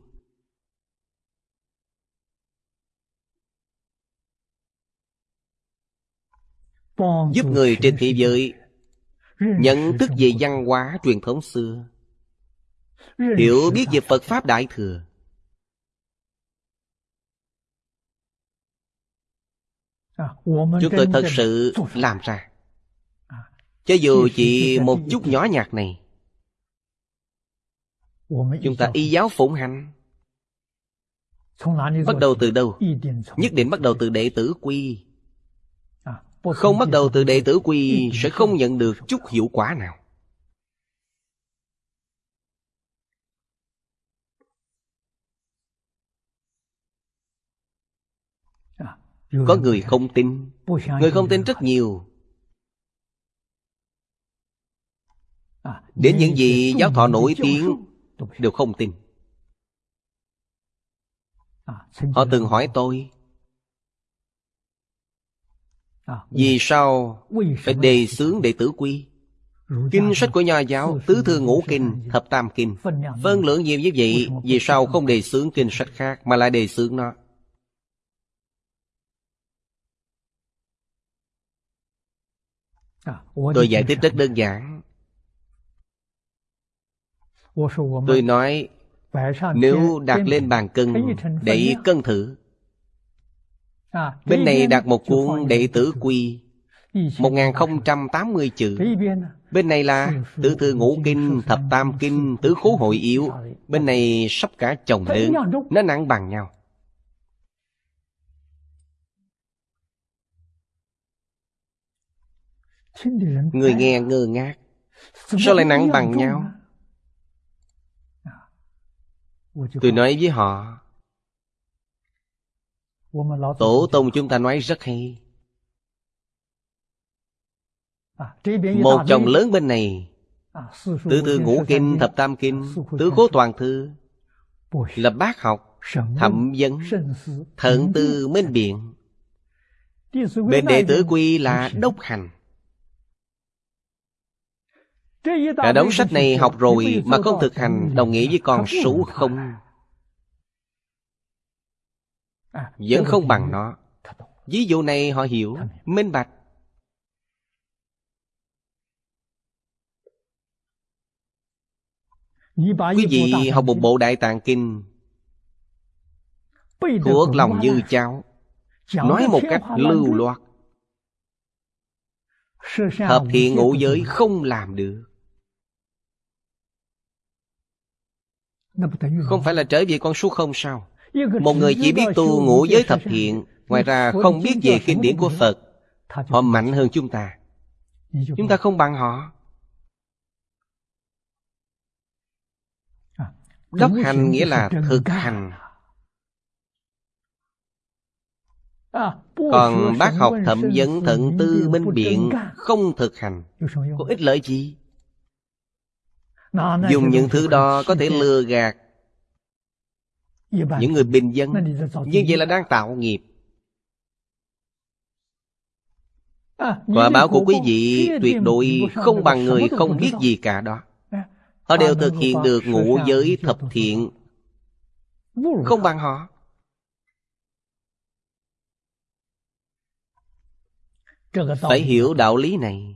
Giúp người trên thế giới nhận thức về văn hóa truyền thống xưa. Hiểu biết về phật pháp đại thừa chúng tôi thật sự làm ra. Cho dù chỉ một chút nhỏ nhặt này chúng ta y giáo phụng hành. Bắt đầu từ đâu? Nhất định bắt đầu từ đệ tử quy. Không bắt đầu từ đệ tử quy sẽ không nhận được chút hiệu quả nào có người không tin. Người không tin rất nhiều. Đến những gì giáo thọ nổi tiếng đều không tin. Họ từng hỏi tôi vì sao phải đề xướng đệ tử quy? Kinh sách của nho giáo Tứ thư ngũ kinh, thập tam kinh. Phân lượng nhiều như vậy Vì sao không đề xướng kinh sách khác Mà lại đề xướng nó Tôi giải thích rất đơn giản。Tôi nói Nếu đặt lên bàn cân để cân thử。Bên này đặt một cuốn đệ tử quy 1080 chữ。Bên này là Tử thư ngũ kinh, thập tam kinh, tứ khố hội yếu。Bên này sắp cả chồng nữ Nó nặng bằng nhau. Người nghe ngơ ngác. Sao lại nặng bằng nhau? Tôi nói với họ. Tổ tông chúng ta nói rất hay. Một chồng lớn bên này. Tứ thư ngũ kinh, thập tam kinh Tứ cố toàn thư. Lập bác học, thẩm vấn Thận tư minh biện. Bên đệ tử quy là đốc hành. Cả đống sách này học rồi mà không thực hành Đồng nghĩa với con số không. Vẫn không bằng nó. Ví dụ này họ hiểu Minh bạch. Quý vị học một bộ Đại Tạng Kinh Thuộc lòng như cháu. Nói một cách lưu loát, Hợp thiện ngũ giới không làm được. Không phải là trở về con số không sao. Một người chỉ biết tu ngũ giới thập thiện Ngoài ra không biết về kinh điển của Phật. Họ mạnh hơn chúng ta. Chúng ta không bằng họ. Đốc hành nghĩa là thực hành. Còn bác học thẩm vấn thận tư minh biện Không thực hành. Có ích lợi gì Dùng những thứ đó có thể lừa gạt Những người bình dân. Như vậy là đang tạo nghiệp. Quả báo của quý vị tuyệt đối không bằng người không biết gì cả đó. Họ đều thực hiện được ngũ giới thập thiện. Không bằng họ Phải hiểu đạo lý này.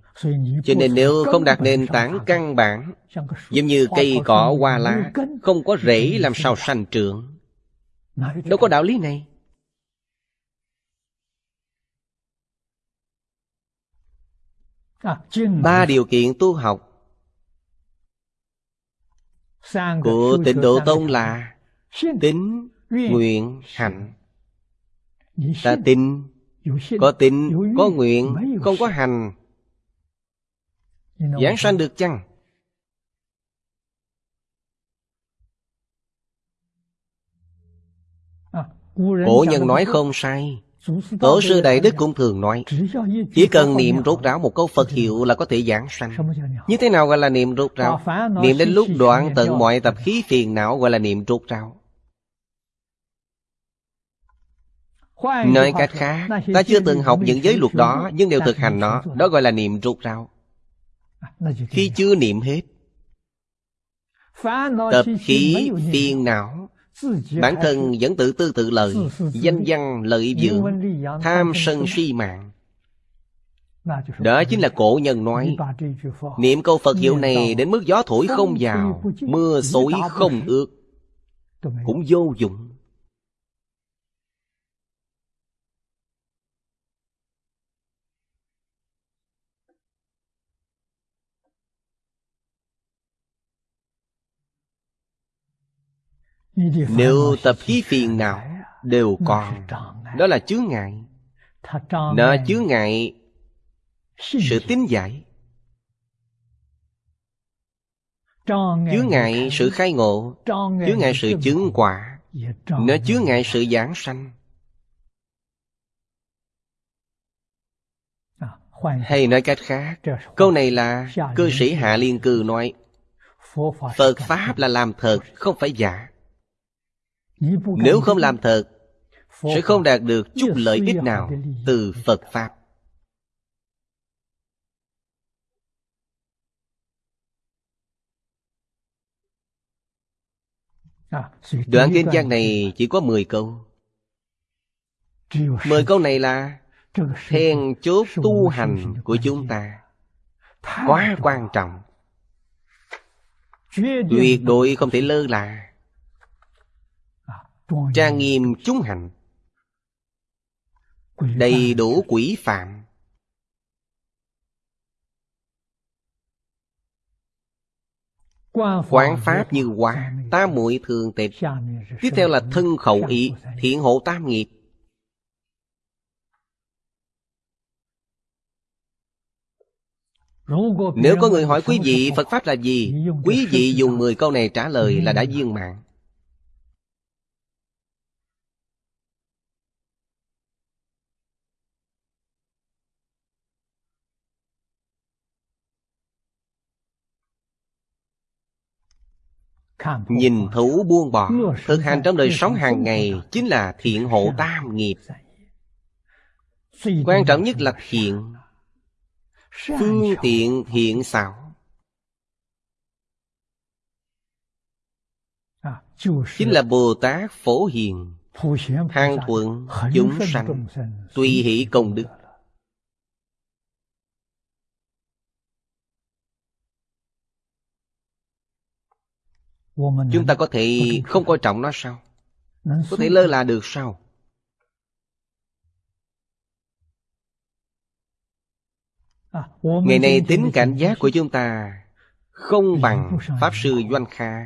Cho nên nếu không đặt nền tảng căn bản Giống như cây cỏ hoa lá Không có rễ làm sao sanh trưởng. Đâu có đạo lý này. Ba điều kiện tu học Của tịnh độ tông là Tính, nguyện, hạnh. Ta tin, có tin, có nguyện, không có hành. Giảng sanh được chăng? Cổ nhân nói không sai. Tổ sư Đại Đức cũng thường nói Chỉ cần niệm rốt ráo một câu Phật hiệu là có thể giảng sanh. Như thế nào gọi là niệm rốt ráo? Niệm đến lúc đoạn tận mọi tập khí phiền não gọi là niệm rốt ráo Nói cách khác Ta chưa từng học những giới luật đó Nhưng đều thực hành nó. Đó gọi là niệm rốt ráo Khi chưa niệm hết Tập khí phiền não. Bản thân vẫn tự tư tự lợi Danh văn lợi dưỡng Tham sân si mạng. Đó chính là cổ nhân nói. Niệm câu Phật hiệu này Đến mức gió thổi không vào Mưa xối không ướt Cũng vô dụng Nếu tập khí phiền não Đều còn. Đó là chướng ngại. Nó chướng ngại Sự tín giải. Chướng ngại sự khai ngộ. Chướng ngại sự chứng quả. Nó chướng ngại sự giảng sanh. Hay nói cách khác Câu này là Cư sĩ Hạ Liên Cư nói Phật Pháp là làm thật Không phải giả Nếu không làm thật Sẽ không đạt được chút lợi ích nào Từ Phật Pháp. Đoạn kinh văn này chỉ có 10 câu. 10 câu này là Then chốt tu hành của chúng ta. Quá quan trọng. Tuyệt đối không thể lơ là Trang nghiêm chúng hành. Đầy đủ quỷ phạm. Quán pháp như hóa Tam muội thường tịch. Tiếp theo là thân khẩu ý Thiện hộ tam nghiệp. Nếu có người hỏi quý vị Phật Pháp là gì Quý vị dùng 10 câu này trả lời là đã viên mạng Nhìn thấu buông bỏ Thực hành trong đời sống hàng ngày Chính là thiện hộ tam nghiệp. Quan trọng nhất là thiện. Phương tiện thiện xảo. Chính là Bồ Tát Phổ Hiền, Hàng thuận, chúng sanh, Tùy hỷ công đức. Chúng ta có thể không coi trọng nó sao? Có thể lơ là được sao? À, Ngày nay tính cảnh giác của chúng ta Không bằng Pháp Sư Doanh Kha.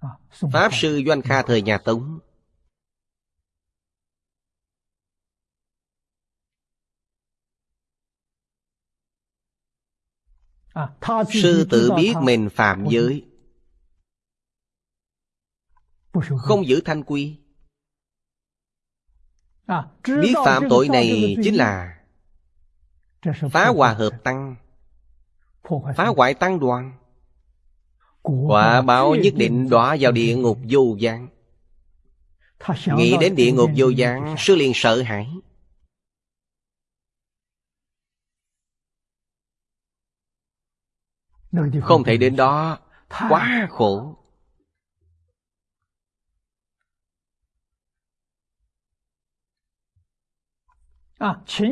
À, Pháp Sư Doanh Kha thời nhà Tống. À, Sư tự biết mình phạm giới Không giữ thanh quy. Biết phạm tội này chính là Phá hòa hợp tăng Phá hoại tăng đoàn. Quả báo nhất định đọa vào địa ngục vô gián Nghĩ đến địa ngục vô gián Sư liền sợ hãi. Không thể đến đó Quá khổ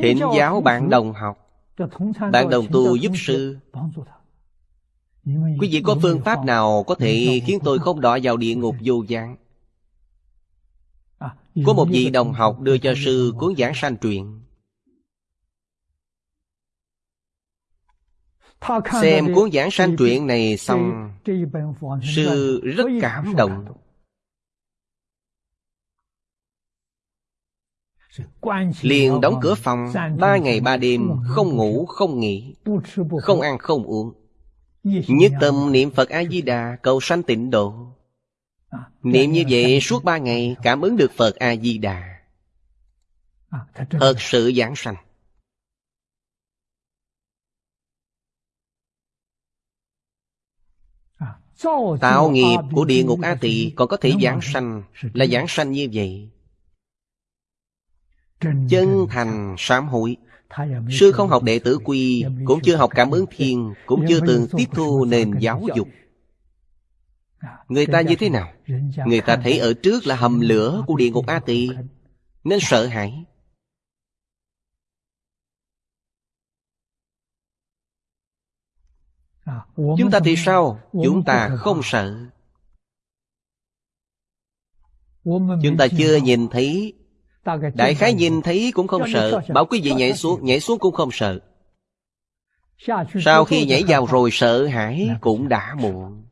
Thỉnh giáo bạn đồng học Bạn đồng tu giúp sư。Quý vị có phương pháp nào có thể khiến tôi không đọa vào địa ngục vô gián? Có một vị đồng học đưa cho sư cuốn giảng sanh truyện Xem cuốn giảng sanh truyện này xong Sư rất cảm động Liền đóng cửa phòng Ba ngày ba đêm Không ngủ không nghỉ Không ăn không uống. Nhất tâm niệm Phật A-di-đà Cầu sanh tịnh độ. Niệm như vậy suốt ba ngày Cảm ứng được Phật A-di-đà. Thật sự giảng sanh. Tạo nghiệp của địa ngục A Tỳ Còn có thể giảng sanh Là giảng sanh như vậy Chân thành sám hối. Sư không học đệ tử quy Cũng chưa học cảm ứng thiên Cũng chưa từng tiếp thu nền giáo dục. Người ta như thế nào? Người ta thấy ở trước là hầm lửa của địa ngục A Tỳ Nên sợ hãi. Chúng ta thì sao? Chúng ta không sợ. Chúng ta chưa nhìn thấy Đại khái nhìn thấy cũng không sợ Bảo quý vị nhảy xuống Nhảy xuống cũng không sợ. Sau khi nhảy vào rồi sợ hãi Cũng đã muộn.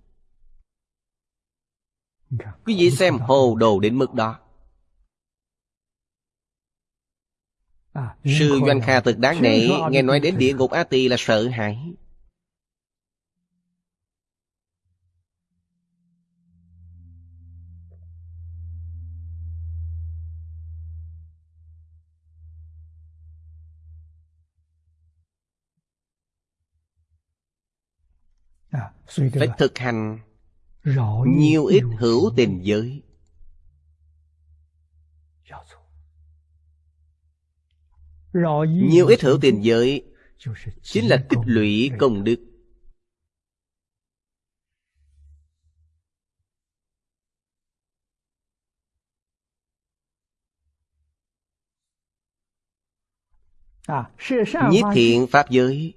Quý vị xem hồ đồ đến mức đó. Sư Doanh Kha thực đáng nể Nghe nói đến địa ngục A Tỳ là sợ hãi phải thực hành nhiều ít hữu tình giới. Nhiều ít hữu tình giới chính là tích lũy công đức. Nhiếp thiện Pháp giới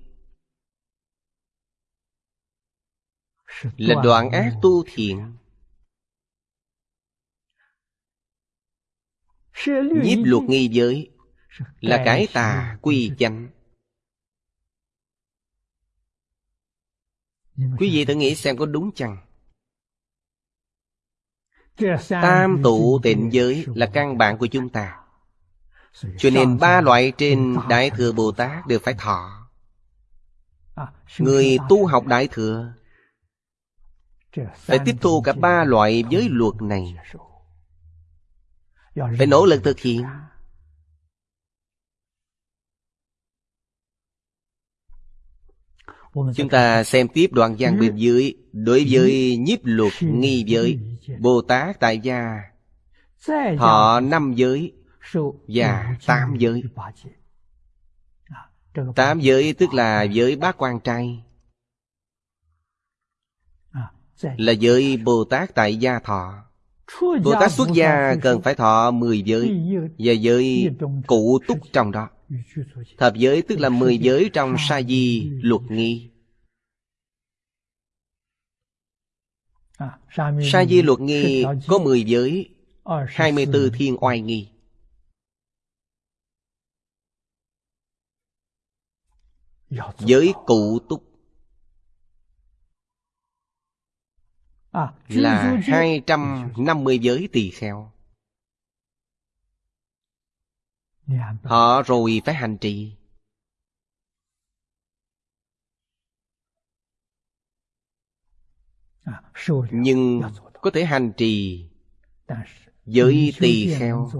Là đoạn ác tu thiện. Nhiếp luật nghi giới Là cái tà quy chánh Quý vị thử nghĩ xem có đúng chăng? Tam tụ tịnh giới là căn bản của chúng ta. Cho nên ba loại trên Đại Thừa Bồ Tát đều phải thọ. Người tu học Đại Thừa phải tiếp thu cả ba loại giới luật này. Phải nỗ lực thực hiện. Chúng ta xem tiếp đoạn văn bên dưới. Đối với nhiếp luật nghi giới, Bồ Tát tại gia họ năm giới Và tám giới. Tám giới tức là giới bát quan trai. Là giới Bồ Tát tại gia thọ. Bồ Tát xuất gia cần phải thọ mười giới Và giới cụ túc trong đó. Thập giới tức là mười giới trong sa di luật nghi. Sa di luật nghi có mười giới hai mươi 24 thiên oai nghi. Giới cụ túc Là hai trăm năm mươi giới tỳ kheo. Họ rồi phải hành trì. Nhưng có thể hành trì Giới tỳ kheo.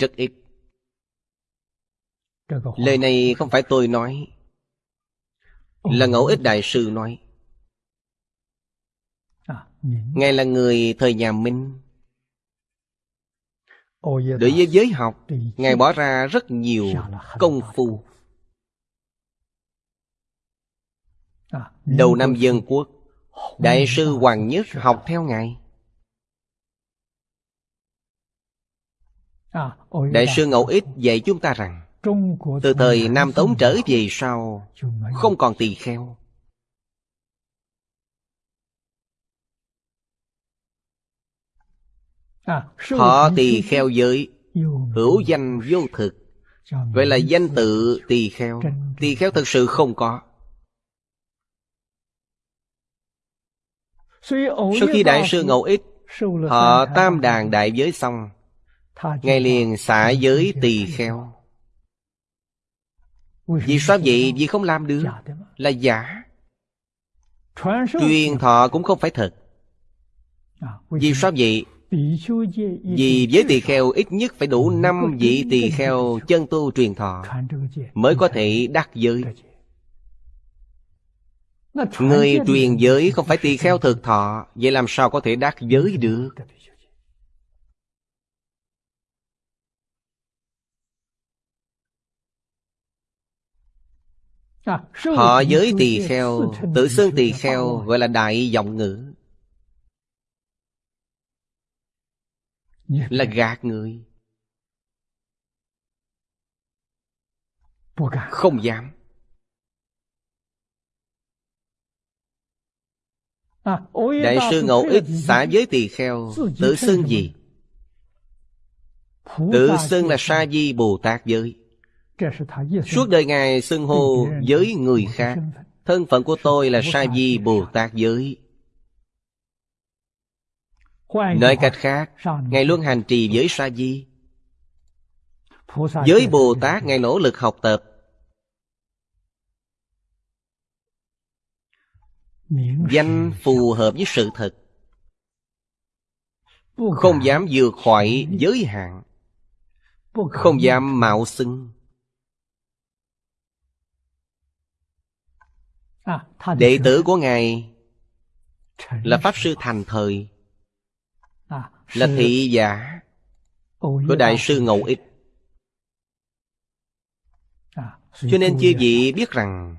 Rất ít. Lời này không phải tôi nói. Là ngẫu ích đại sư nói Ngài là người thời nhà Minh. Đối với giới học Ngài bỏ ra rất nhiều công phu. Đầu năm dân quốc Đại sư Hoàng Nhất học theo Ngài. Đại sư Ngẫu Ích dạy chúng ta rằng Từ thời Nam Tống trở về sau Không còn tỳ kheo Họ tỳ kheo giới Hữu danh vô thực. Vậy là danh tự tỳ kheo. Tỳ kheo thực sự không có. Sau khi Đại sư Ngẫu Ích Họ tam đàn đại giới xong Ngài liền xả giới tỳ kheo. Vì sao vậy? Vì không làm được. Là giả. Truyền thọ cũng không phải thật. Vì sao vậy? Vì với tỳ kheo ít nhất phải đủ năm vị tỳ kheo chân tu truyền thọ Mới có thể đắc giới. Người truyền giới không phải tỳ kheo thực thọ Vậy làm sao có thể đắc giới được? Họ giới tỳ kheo Tự xưng tỳ kheo gọi là đại giọng ngữ Là gạt người. Không dám. Đại sư Ngẫu Ích xả giới tỳ kheo Tự xưng gì? Tự xưng là Sa Di Bồ Tát giới. Suốt đời Ngài xưng hô với người khác. Thân phận của tôi là Sa Di Bồ Tát giới Nói cách khác Ngài luôn hành trì với Sa Di. Với Bồ Tát Ngài nỗ lực học tập. Danh phù hợp với sự thật. Không dám vượt khỏi giới hạn. Không dám mạo xưng. Đệ tử của Ngài Là Pháp Sư Thành Thời Là thị giả Của Đại sư Ngẫu Ích. Cho nên chư vị biết rằng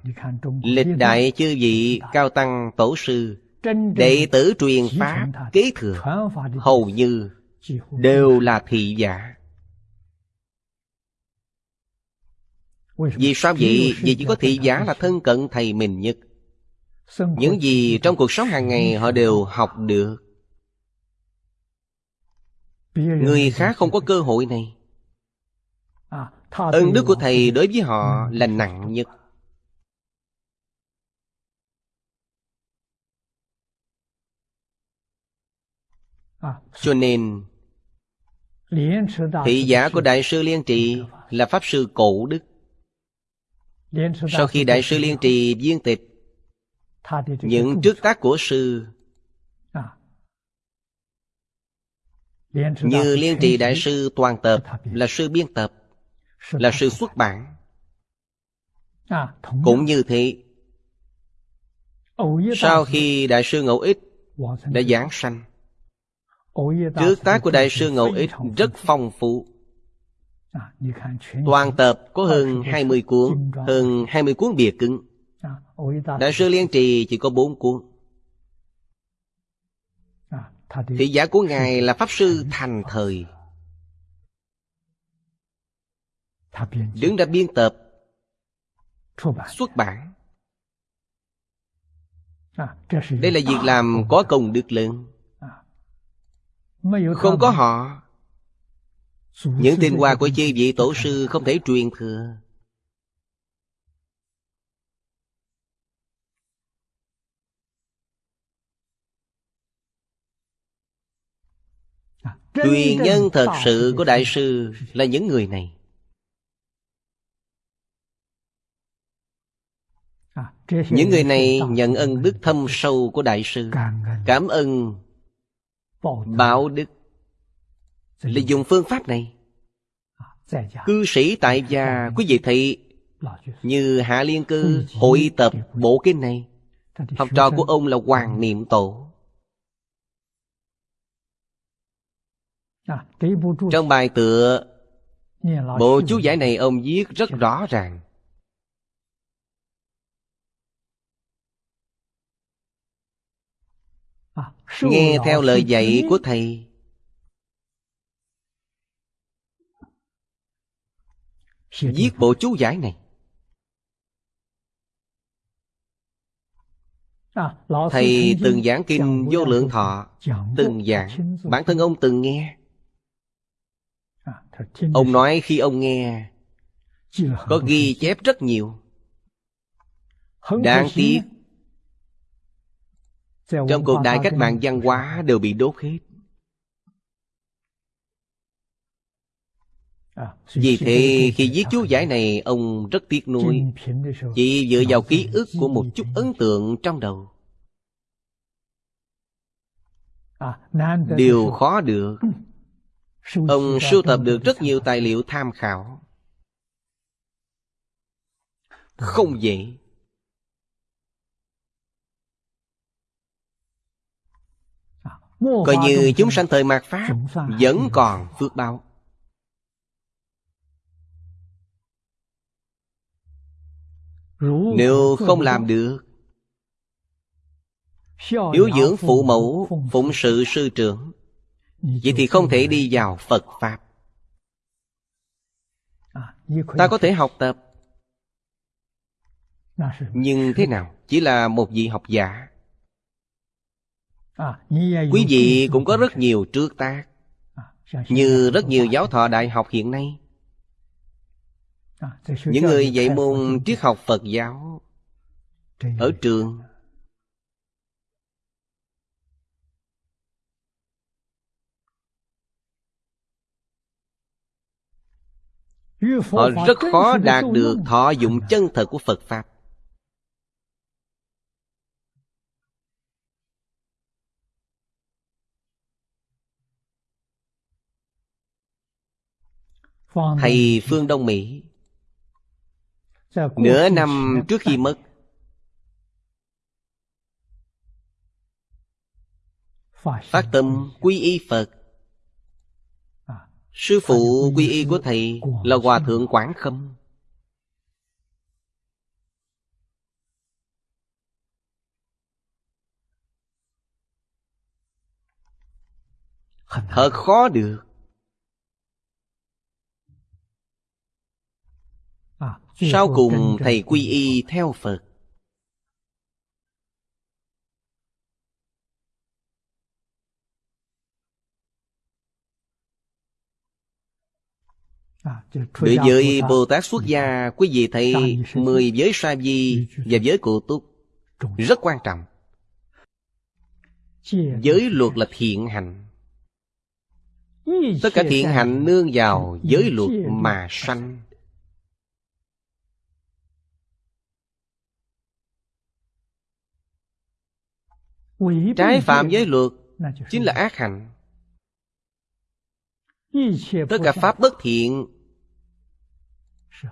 Lịch đại chư vị cao tăng tổ sư Đệ tử truyền Pháp kế thừa Hầu như đều là thị giả. Vì sao vậy? Vì chỉ có thị giả là thân cận thầy mình nhất. Những gì trong cuộc sống hàng ngày họ đều học được người khác không có cơ hội này. Ân đức của thầy đối với họ là nặng nhất. Cho nên thị giả của đại sư liên trì là pháp sư cổ đức. Sau khi đại sư liên trì viên tịch những trước tác của sư như liên trì đại sư toàn tập là sư biên tập, là sư xuất bản. Cũng như thế, sau khi đại sư ngẫu ích đã giảng sanh, trước tác của đại sư ngẫu ích rất phong phú. Toàn tập có hơn 20 cuốn, hơn 20 cuốn bìa cứng. Đại sư liên trì chỉ có bốn cuốn thị giả của ngài là pháp sư thành thời. Đứng ra biên tập. Xuất bản. Đây là việc làm có công đức lớn. Không có họ. Những tinh hoa của chư vị tổ sư không thể truyền thừa truyền nhân thật sự của đại sư là những người này. Những người này nhận ân đức thâm sâu của đại sư cảm ơn báo đức. Là dùng phương pháp này. Cư sĩ tại gia quý vị thấy như hạ liên cư hội tập bộ kinh này. Học trò của ông là hoàng niệm tổ trong bài tựa bộ chú giải này ông viết rất rõ ràng. Nghe theo lời dạy của thầy. Viết bộ chú giải này. Thầy từng giảng kinh vô lượng thọ từng giảng. bản thân ông từng nghe ông nói khi ông nghe có ghi chép rất nhiều. Đáng tiếc trong cuộc đại cách mạng văn hóa đều bị đốt hết. Vì thế khi viết chú giải này ông rất tiếc nuối. Chỉ dựa vào ký ức của một chút ấn tượng trong đầu. Điều khó được ông sưu tập được rất nhiều tài liệu tham khảo. Không dễ. Coi như chúng sanh thời mạt pháp vẫn còn phước báo. Nếu không làm được hiếu dưỡng phụ mẫu phụng sự sư trưởng vậy thì không thể đi vào phật pháp. Ta có thể học tập. Nhưng thế nào? Chỉ là một vị học giả. Quý vị cũng có rất nhiều trước tác, như rất nhiều giáo thọ đại học hiện nay. Những người dạy môn triết học phật giáo ở trường họ rất khó đạt được thọ dụng chân thật của phật pháp. Thầy phương đông mỹ. Nửa năm trước khi mất. Phát tâm quy y phật sư phụ quy y của thầy là hòa thượng quảng khâm. Thật khó được. Sau cùng thầy quy y theo Phật Đối với Bồ Tát xuất gia Quý vị thấy mười giới sa di Và giới cụ túc Rất quan trọng. Giới luật là thiện hạnh Tất cả thiện hạnh nương vào giới luật mà sanh. Trái phạm giới luật Chính là ác hạnh. Tất cả pháp bất thiện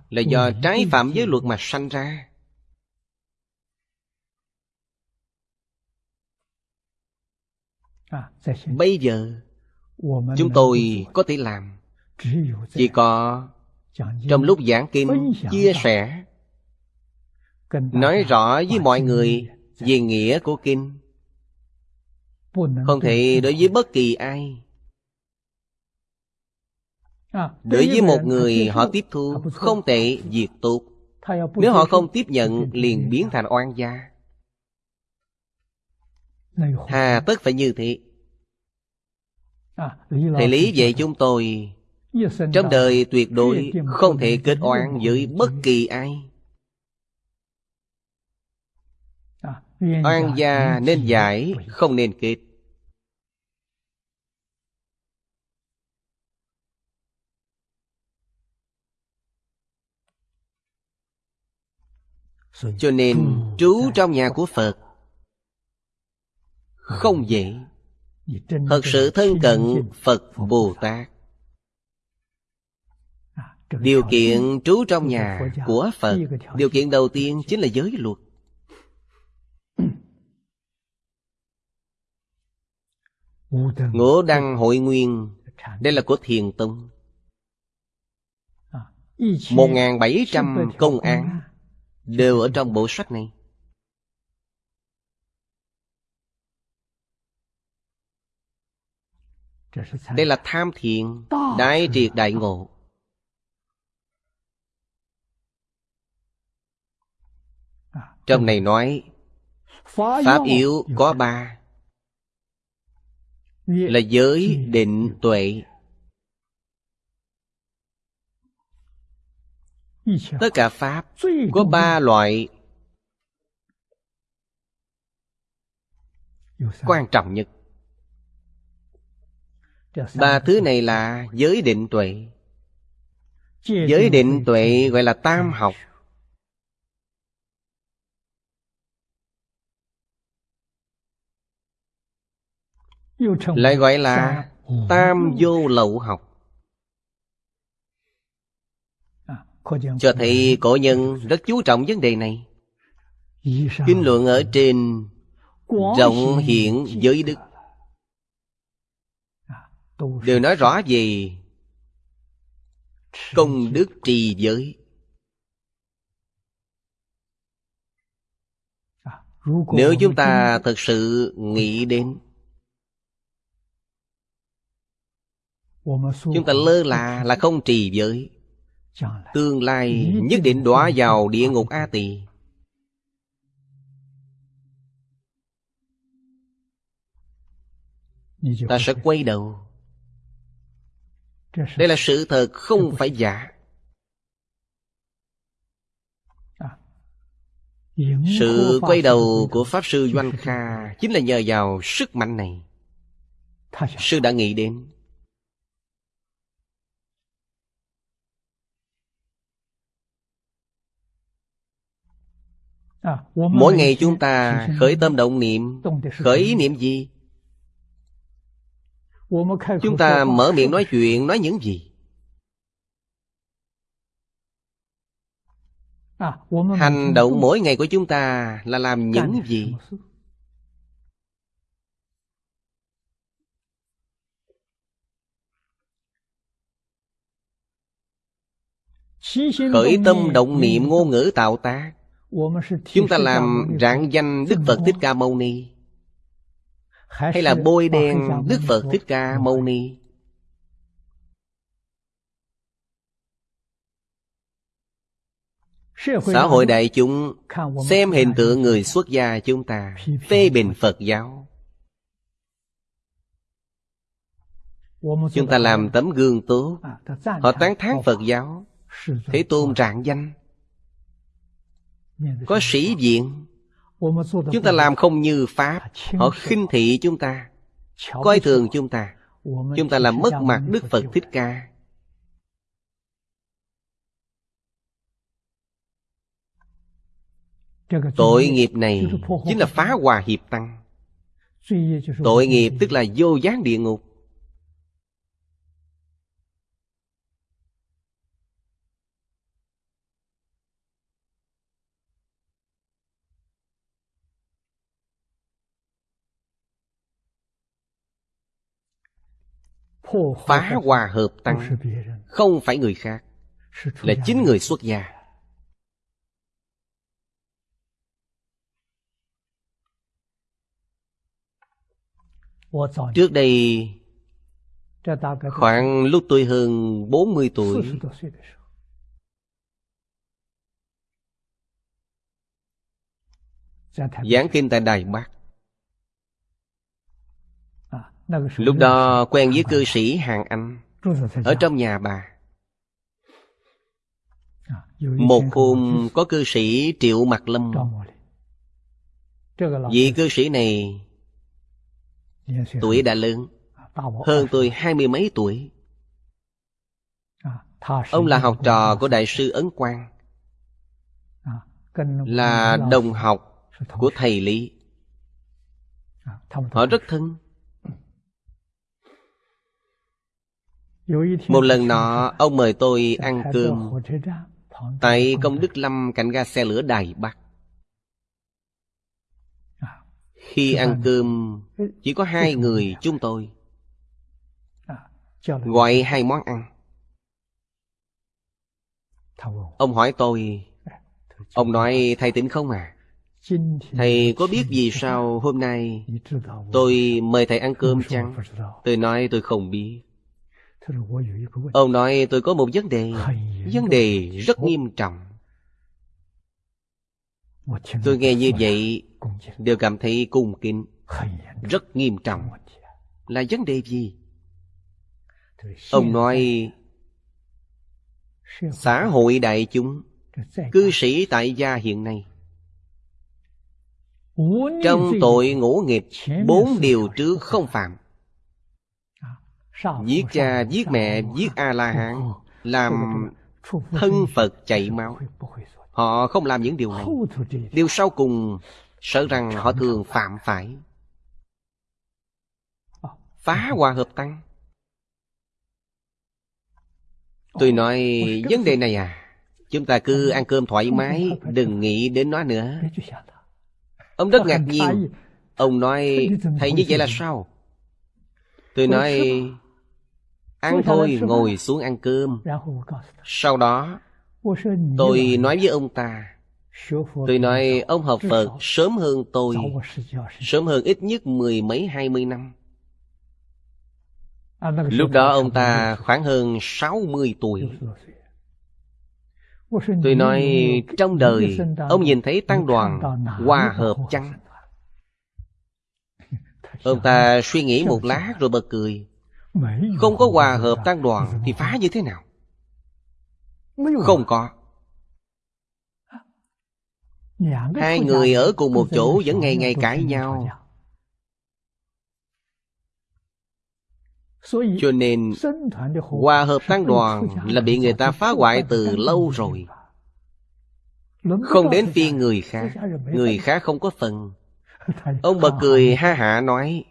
là do trái phạm giới luật mà sanh ra. Bây giờ chúng tôi có thể làm. Chỉ có trong lúc giảng kinh chia sẻ nói rõ với mọi người về nghĩa của kinh. Không thể đối với bất kỳ ai. Đối với một người họ tiếp thu Không tệ, việc tốt Nếu họ không tiếp nhận liền biến thành oan gia Hà tất phải như thế Thầy Lý dạy chúng tôi Trong đời tuyệt đối không thể kết oan với bất kỳ ai Oan gia nên giải, không nên kết cho nên trú trong nhà của phật không dễ. thật sự thân cận phật bồ tát. Điều kiện trú trong nhà của phật điều kiện đầu tiên chính là giới luật. Ngũ đăng hội nguyên đây là của thiền tông. 1.700 công án đều ở trong bộ sách này. Đây là tham thiện, đại triệt đại ngộ. Trong này nói Pháp yếu có ba Là giới định tuệ Tất cả Pháp có ba loại. Quan trọng nhất. Ba thứ này là giới định tuệ. Giới định tuệ gọi là tam học. Lại gọi là tam vô lậu học Cho thấy cổ nhân rất chú trọng vấn đề này. Kinh luận ở trên rộng hiện giới đức. Đều nói rõ về công đức trì giới. Nếu chúng ta thật sự nghĩ đến Chúng ta lơ là là không trì giới Tương lai nhất định đọa vào địa ngục A Tỳ. Ta sẽ quay đầu. Đây là sự thật không phải giả. Sự quay đầu của Pháp Sư Doanh Kha Chính là nhờ vào sức mạnh này. Sư đã nghĩ đến Mỗi ngày chúng ta khởi tâm động niệm. Khởi ý niệm gì? Chúng ta mở miệng nói chuyện Nói những gì? Hành động mỗi ngày của chúng ta Là làm những gì? Khởi tâm động niệm ngôn ngữ tạo tác Chúng ta làm rạng danh Đức Phật Thích Ca Mâu Ni. Hay là bôi đen Đức Phật Thích Ca Mâu Ni. Xã hội đại chúng xem hình tượng người xuất gia chúng ta Phê bình Phật giáo. Chúng ta làm tấm gương tốt. Họ tán thán Phật giáo. Thế tôn trạng danh có sĩ diện. Chúng ta làm không như pháp. Họ khinh thị chúng ta. Coi thường chúng ta. Chúng ta làm mất mặt đức phật thích ca. Tội nghiệp này chính là phá hòa hiệp tăng. Tội nghiệp tức là vô gián địa ngục. phá hòa hợp tăng. không phải người khác là chính người xuất gia. Trước đây Khoảng lúc tôi hơn 40 tuổi Giảng kinh tại Đài Bắc. Lúc đó quen với cư sĩ Hàng Anh Ở trong nhà bà。Một hôm có cư sĩ Triệu Mặt Lâm。Vị cư sĩ này Tuổi đã lớn Hơn tôi hai mươi mấy tuổi。Ông là học trò của Đại sư Ấn Quang Là đồng học của thầy Lý。Họ rất thân Một lần nọ, ông mời tôi ăn cơm. Tại công đức lâm cạnh ga xe lửa Đài Bắc. Khi ăn cơm, chỉ có hai người chúng tôi. Gọi hai món ăn. Ông hỏi tôi, Ông nói thầy tỉnh không à? Thầy có biết vì sao hôm nay Tôi mời thầy ăn cơm chăng? Tôi nói, tôi không biết. Ông nói tôi có một vấn đề. Vấn đề rất nghiêm trọng. Tôi nghe như vậy Đều cảm thấy cung kính. Rất nghiêm trọng. Là vấn đề gì? Ông nói, Xã hội đại chúng, Cư sĩ tại gia hiện nay, Trong tội ngũ nghiệp Bốn điều trước không phạm. Giết cha, giết mẹ, giết A-la-hán Làm thân Phật chạy máu. Họ không làm những điều này. Điều sau cùng Sợ rằng họ thường phạm phải. Phá hòa hợp tăng. Tôi nói vấn đề này à Chúng ta cứ ăn cơm thoải mái Đừng nghĩ đến nó nữa. Ông rất ngạc nhiên. Ông nói Thầy như vậy là sao? Tôi nói Ăn thôi ngồi xuống ăn cơm. Sau đó Tôi nói với ông ta. Tôi nói ông học Phật sớm hơn tôi. Sớm hơn ít nhất mười mấy hai mươi năm. Lúc đó ông ta khoảng hơn sáu mươi tuổi. Tôi nói trong đời Ông nhìn thấy tăng đoàn hòa hợp chăng? Ông ta suy nghĩ một lát rồi bật cười. Không có hòa hợp tăng đoàn Thì phá như thế nào? Không có. Hai người ở cùng một chỗ Vẫn ngày ngày cãi nhau. Cho nên, Hòa hợp tăng đoàn Là bị người ta phá hoại từ lâu rồi. Không đến phiên người khác. Người khác không có phần. Ông bật cười ha hả nói,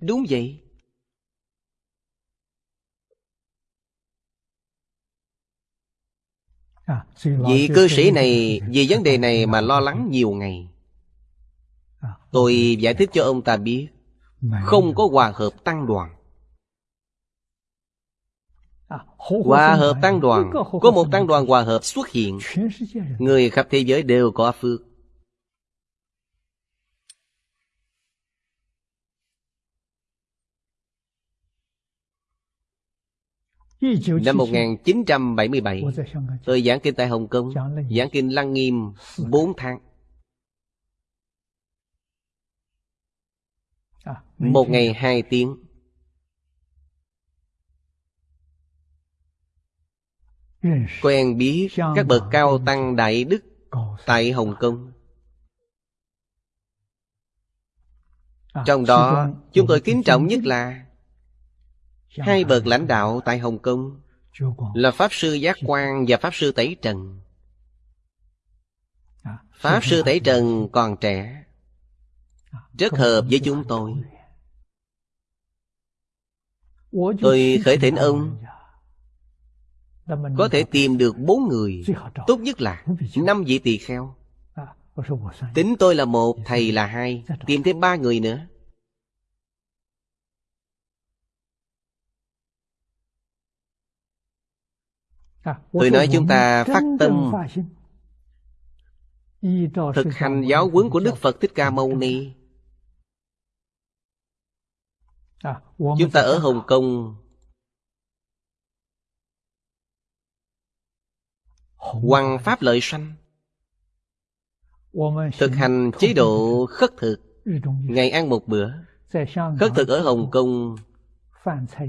Đúng vậy. Vị cư sĩ này vì vấn đề này mà lo lắng nhiều ngày. Tôi giải thích cho ông ta biết Không có hòa hợp tăng đoàn. Hòa hợp tăng đoàn. Có một tăng đoàn hòa hợp xuất hiện. Người khắp thế giới đều có phước. Năm 1977 Tôi giảng kinh tại Hồng Kông, Giảng kinh Lăng Nghiêm 4 tháng. Một ngày 2 tiếng. Quen biết các bậc cao tăng Đại Đức Tại Hồng Kông. Trong đó, chúng tôi kính trọng nhất là Hai bậc lãnh đạo tại Hồng Kông Là Pháp Sư Giác Quang và Pháp Sư Tẩy Trần. Pháp Sư Tẩy Trần còn trẻ Rất hợp với chúng tôi. Tôi khởi thỉnh ông Có thể tìm được bốn người Tốt nhất là năm vị tỳ kheo. Tính tôi là một, thầy là hai Tìm thêm ba người nữa. tôi nói chúng ta phát tâm thực hành giáo huấn của đức phật thích ca mâu ni. Chúng ta ở hồng kông. Hoằng pháp lợi sanh. Thực hành chế độ khất thực. Ngày ăn một bữa. Khất thực ở hồng kông.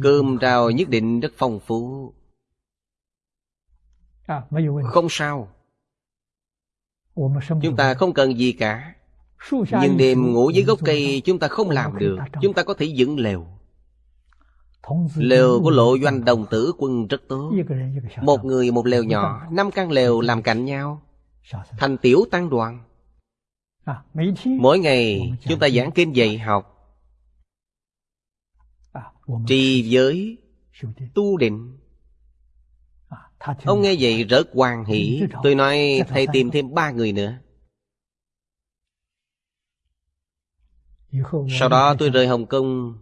Cơm rau nhất định rất phong phú không sao. Chúng ta không cần gì cả. Nhưng đêm ngủ dưới gốc cây chúng ta không làm được. chúng ta có thể dựng lều. Lều của lộ doanh đồng tử quân rất tốt. Một người một lều nhỏ năm căn lều làm cạnh nhau. Thành tiểu tăng đoàn. Mỗi ngày chúng ta giảng kinh dạy học. Trì giới tu định. Ông nghe vậy rất hoan hỷ Tôi nói thầy tìm thêm ba người nữa. Sau đó tôi rời Hồng Kông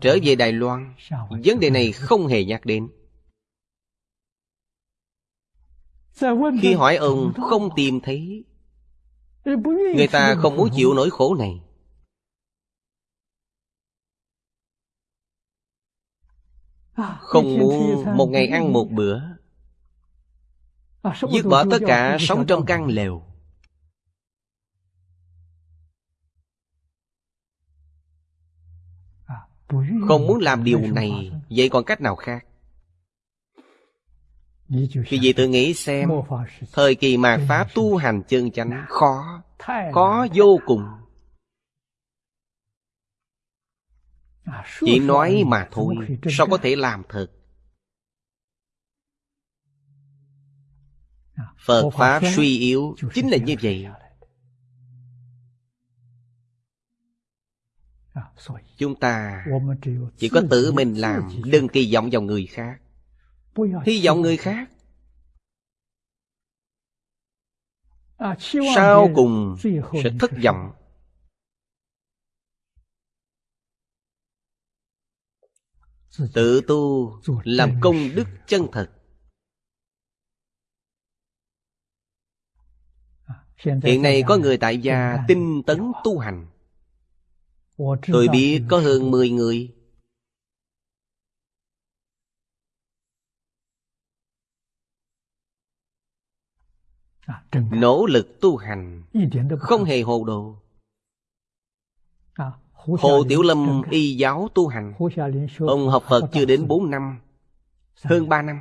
Trở về Đài Loan. Vấn đề này không hề nhắc đến. Khi hỏi ông không tìm thấy. Người ta không muốn chịu nỗi khổ này. Không muốn một ngày ăn một bữa. Dứt bỏ tất cả sống trong căn lều. Không muốn làm điều này Vậy còn cách nào khác? Khi vị tự nghĩ xem Thời kỳ mạt Pháp tu hành chân chánh Khó Khó vô cùng. Chỉ nói mà thôi Sao có thể làm thật Phật Pháp suy yếu Chính là như vậy. Chúng ta chỉ có tự mình làm Đừng kỳ vọng vào người khác. Hy vọng người khác. Sau cùng sẽ thất vọng. tự tu làm công đức chân thật. Hiện nay có người tại gia tinh tấn tu hành. Tôi biết có hơn 10 người. Nỗ lực tu hành không hề hồ đồ. Hồ Tiểu Lâm y giáo tu hành. Ông học Phật chưa đến 4 năm Hơn 3 năm.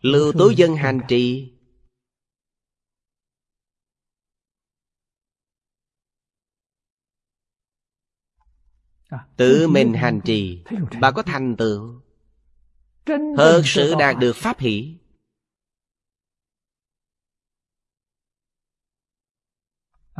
Lưu Tố Dân hành trì. Tự mình hành trì Bà có thành tựu. Thật sự đạt được pháp hỷ.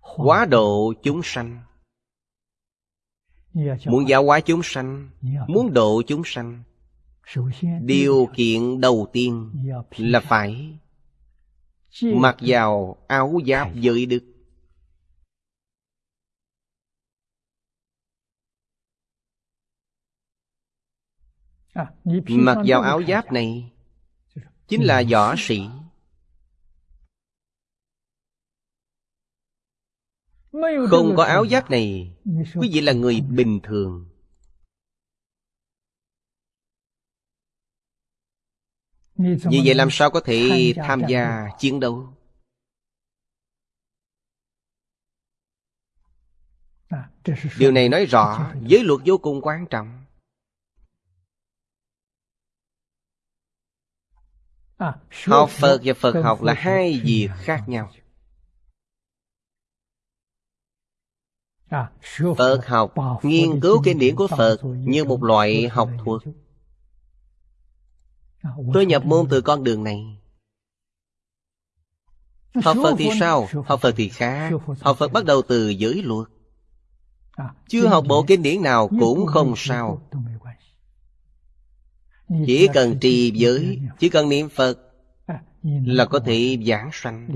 Quá độ chúng sanh. Muốn giáo hóa chúng sanh, Muốn độ chúng sanh, Điều kiện đầu tiên là phải Mặc vào áo giáp giới đức. Mặc vào áo giáp này Chính là võ sĩ. Không có áo giáp này. Quý vị là người bình thường. Vì vậy làm sao có thể tham gia chiến đấu? Điều này nói rõ giới luật vô cùng quan trọng. Học phật và phật học là hai việc khác nhau phật học nghiên cứu kinh điển của phật như một loại học thuật. tôi nhập môn từ con đường này. Học phật thì sao? học phật thì khác học phật bắt đầu từ giới luật. Chưa học bộ kinh điển nào cũng không sao. chỉ cần trì giới chỉ cần niệm phật là có thể giảng sanh.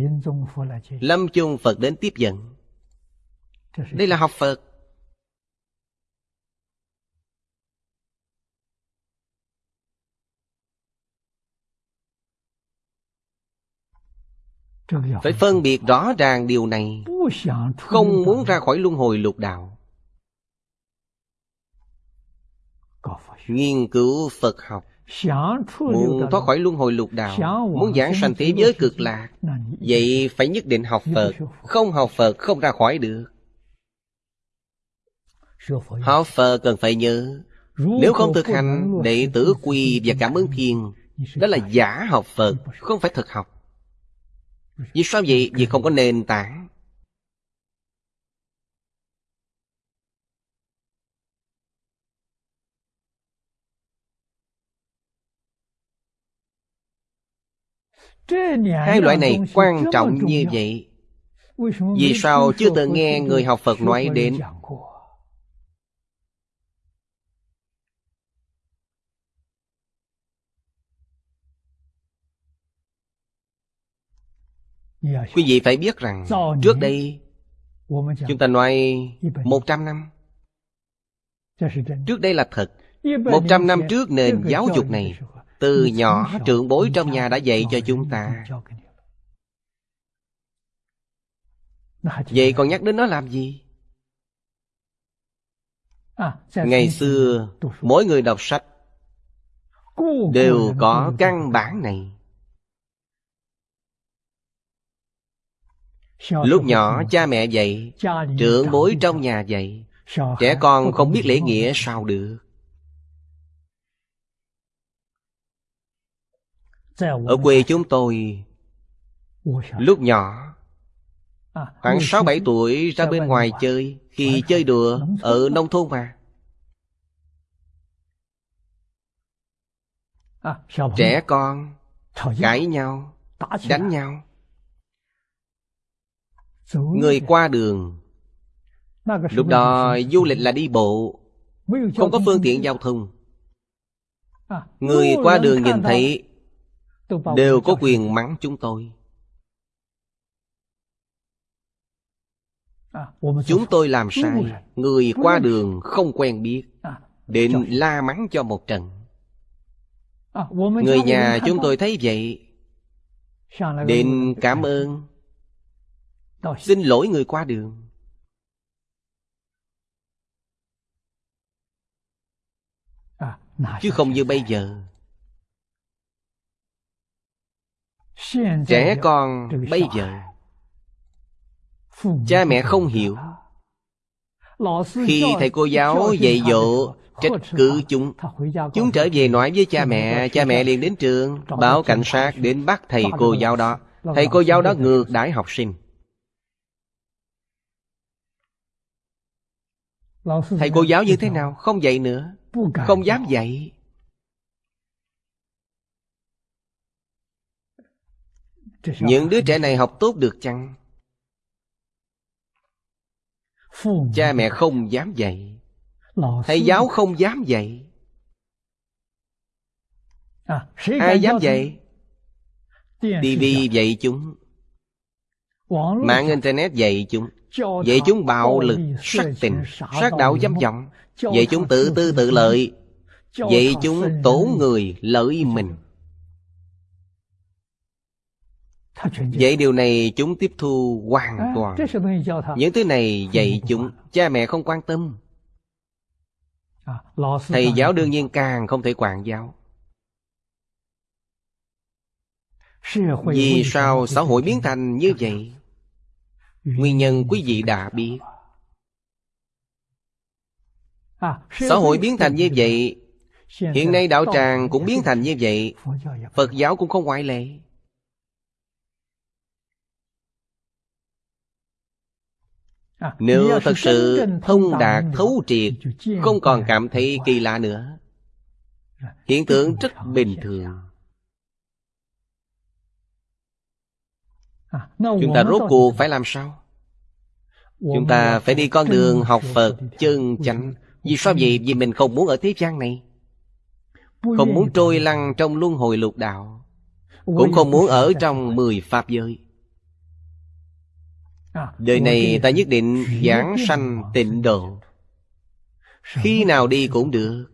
Lâm chung phật đến tiếp dẫn đây là học phật. Phải phân biệt rõ ràng điều này. Không muốn ra khỏi luân hồi lục đạo. Nghiên cứu phật học. Muốn thoát khỏi luân hồi lục đạo. Muốn giảng sanh thế giới cực lạc. vậy phải nhất định học phật. Không học phật không ra khỏi được học phật cần phải nhớ? Nếu không thực hành đệ tử quy và cảm ứng thiên đó là giả học phật không phải thực học. Vì sao vậy? vì không có nền tảng. Hai loại này quan trọng như vậy. Vì sao chưa từng nghe người học phật nói đến quý vị phải biết rằng trước đây chúng ta nói một trăm năm. Trước đây là thật. Một trăm năm trước nền giáo dục này, từ nhỏ trưởng bối trong nhà đã dạy cho chúng ta. Vậy còn nhắc đến nó làm gì? Ngày xưa, mỗi người đọc sách đều có căn bản này. Lúc nhỏ cha mẹ dạy trưởng bối trong nhà dạy. trẻ con không biết lễ nghĩa sao được. Ở quê chúng tôi Lúc nhỏ Khoảng 6-7 tuổi ra bên ngoài chơi Khi chơi đùa Ở nông thôn mà. Trẻ con Cãi nhau Đánh nhau Người qua đường. Lúc đó du lịch là đi bộ Không có phương tiện giao thông. Người qua đường nhìn thấy đều có quyền mắng chúng tôi. Chúng tôi làm sai. người qua đường không quen biết. Định la mắng cho một trận. Người nhà chúng tôi thấy vậy. Định cảm ơn xin lỗi người qua đường. Chứ không như bây giờ. Trẻ con bây giờ. Cha mẹ không hiểu. khi thầy cô giáo dạy dỗ trách cứ chúng. Chúng trở về nói với cha mẹ cha mẹ liền đến trường báo cảnh sát đến bắt thầy cô giáo đó. thầy cô giáo đó ngược đãi học sinh thầy cô giáo như thế nào? không dạy nữa. Không dám dạy. Những đứa trẻ này học tốt được chăng? Cha mẹ không dám dạy. Thầy giáo không dám dạy. Ai dám dạy? Tv dạy. chúng. Mạng internet dạy chúng Vậy chúng bạo lực sát tình Sát đạo dâm vọng Vậy chúng tự tư tự lợi Vậy chúng tổ người lợi mình. Vậy điều này chúng tiếp thu hoàn toàn. Những thứ này dạy chúng Cha mẹ không quan tâm. Thầy giáo đương nhiên càng không thể quản giáo. Vì sao xã hội biến thành như vậy? Nguyên nhân quý vị đã biết. Xã hội biến thành như vậy, Hiện nay đạo tràng cũng biến thành như vậy, Phật giáo cũng không ngoại lệ. Nếu thật sự thông đạt, thấu triệt, Không còn cảm thấy kỳ lạ nữa, Hiện tượng rất bình thường. chúng ta rốt cuộc phải làm sao? Chúng ta phải đi con đường học phật chân chánh. vì sao vậy? vì mình không muốn ở thế gian này. Không muốn trôi lăn trong luân hồi lục đạo. Cũng không muốn ở trong mười pháp giới. Đời này ta nhất định giảng sanh tịnh độ. Khi nào đi cũng được.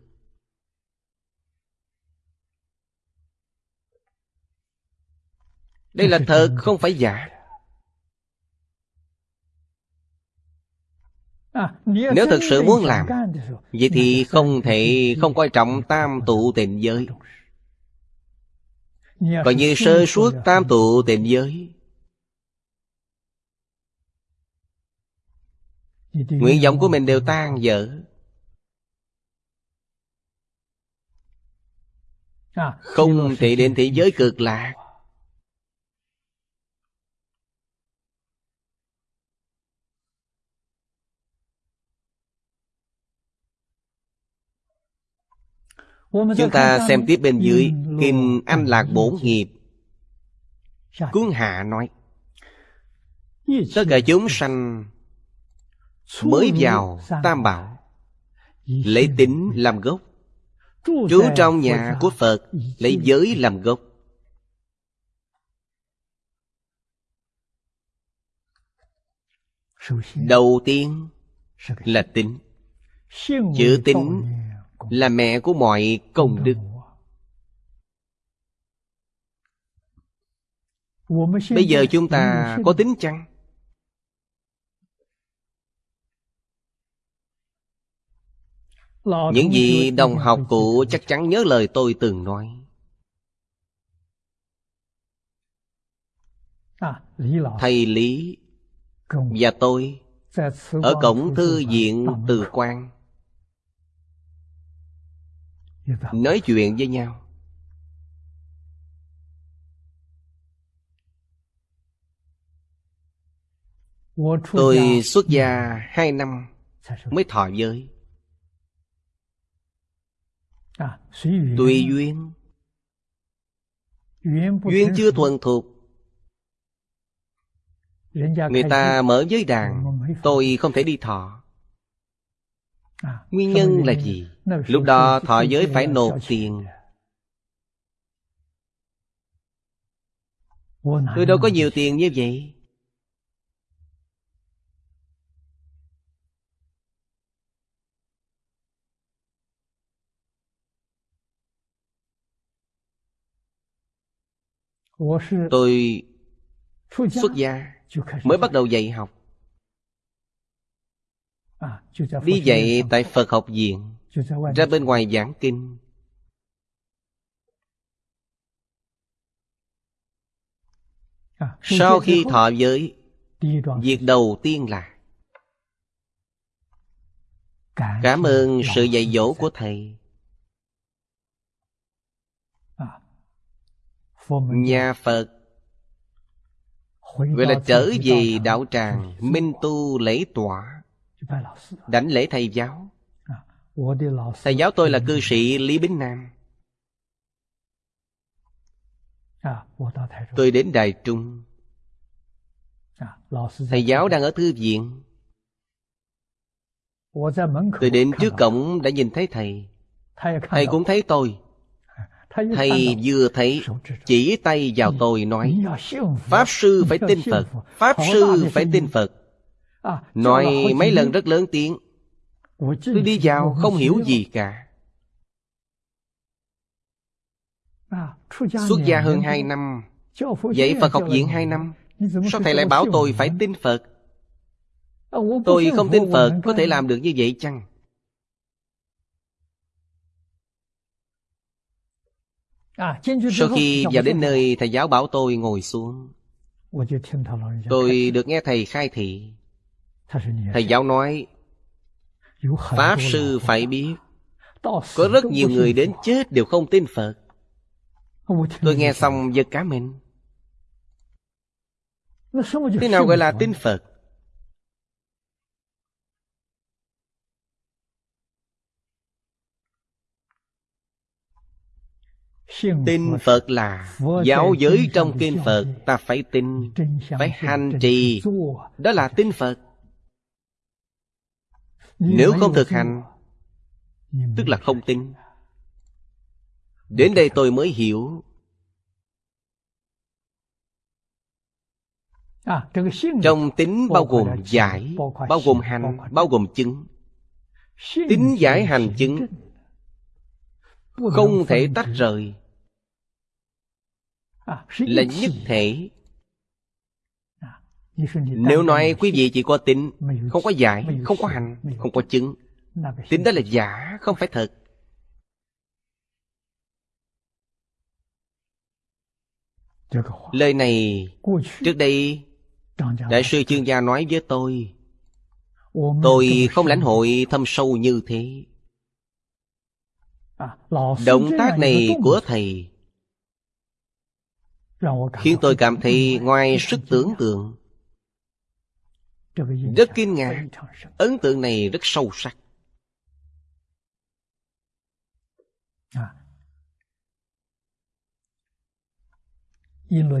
Đây là thật không phải giả. Nếu thực sự muốn làm, Vậy thì không thể không coi trọng tam tụ tịnh giới. Coi như sơ suốt tam tụ tịnh giới. Nguyện vọng của mình đều tan dở. Không thể đến thế giới cực lạc Chúng ta xem tiếp bên dưới Kinh Anh Lạc Bổn Nghiệp. Cuốn Hạ nói Tất cả chúng sanh mới vào Tam Bảo Lấy tính làm gốc. Trú trong nhà của Phật Lấy giới làm gốc. Đầu tiên là tính. Chữ tính là mẹ của mọi công đức. Bây giờ chúng ta có tính chăng? Những gì đồng học cũ chắc chắn nhớ lời tôi từng nói. Thầy Lý và tôi Ở cổng thư viện Từ Quang Nói chuyện với nhau. Tôi xuất gia hai năm mới thọ giới. Tùy duyên. Duyên chưa thuần thuộc. Người ta mở giới đàn. Tôi không thể đi thọ. Nguyên nhân là gì? Lúc đó thọ giới phải nộp tiền. Tôi đâu có nhiều tiền như vậy. Tôi xuất gia mới bắt đầu dạy học. Đi dạy tại Phật học viện. Ra bên ngoài giảng kinh. Sau khi thọ giới Việc đầu tiên là Cảm ơn sự dạy dỗ của Thầy. Nhà Phật. Gọi là trở về đạo tràng Minh tu lễ tọa Đảnh lễ thầy giáo Thầy giáo tôi là cư sĩ Lý Bính Nam. Tôi đến Đài Trung. Thầy giáo đang ở thư viện. Tôi đến trước cổng đã nhìn thấy thầy. Thầy cũng thấy tôi. Thầy vừa thấy Chỉ tay vào tôi nói Pháp sư phải tin Phật Pháp sư phải tin Phật. Nói mấy lần rất lớn tiếng Tôi đi vào không hiểu gì cả. Xuất gia hơn hai năm. Vậy Phật học viện hai năm. Sao thầy lại bảo tôi phải tin Phật? Tôi không tin Phật Có thể làm được như vậy chăng? Sau khi vào đến nơi Thầy giáo bảo tôi ngồi xuống. Tôi được nghe thầy khai thị. Thầy? giáo nói Pháp sư phải biết Có rất nhiều người đến chết đều không tin Phật. Tôi nghe xong giật cá mình. Thế nào gọi là tin Phật? Tin Phật là Giáo giới trong kinh Phật Ta phải tin Phải hành trì. Đó là tin Phật Nếu không thực hành Tức là không tin. Đến đây tôi mới hiểu. Trong tính bao gồm giải Bao gồm hành Bao gồm chứng. Tính giải hành chứng. Không thể tách rời. Là nhất thể Nếu nói quý vị chỉ có tính Không có giải Không có hành Không có chứng. Tính đó là giả Không phải thật. Lời này Trước đây Đại sư chuyên gia nói với tôi. Tôi không lãnh hội thâm sâu như thế. Động tác này của thầy Khiến tôi cảm thấy ngoài sức tưởng tượng Rất kinh ngạc. Ấn tượng này rất sâu sắc.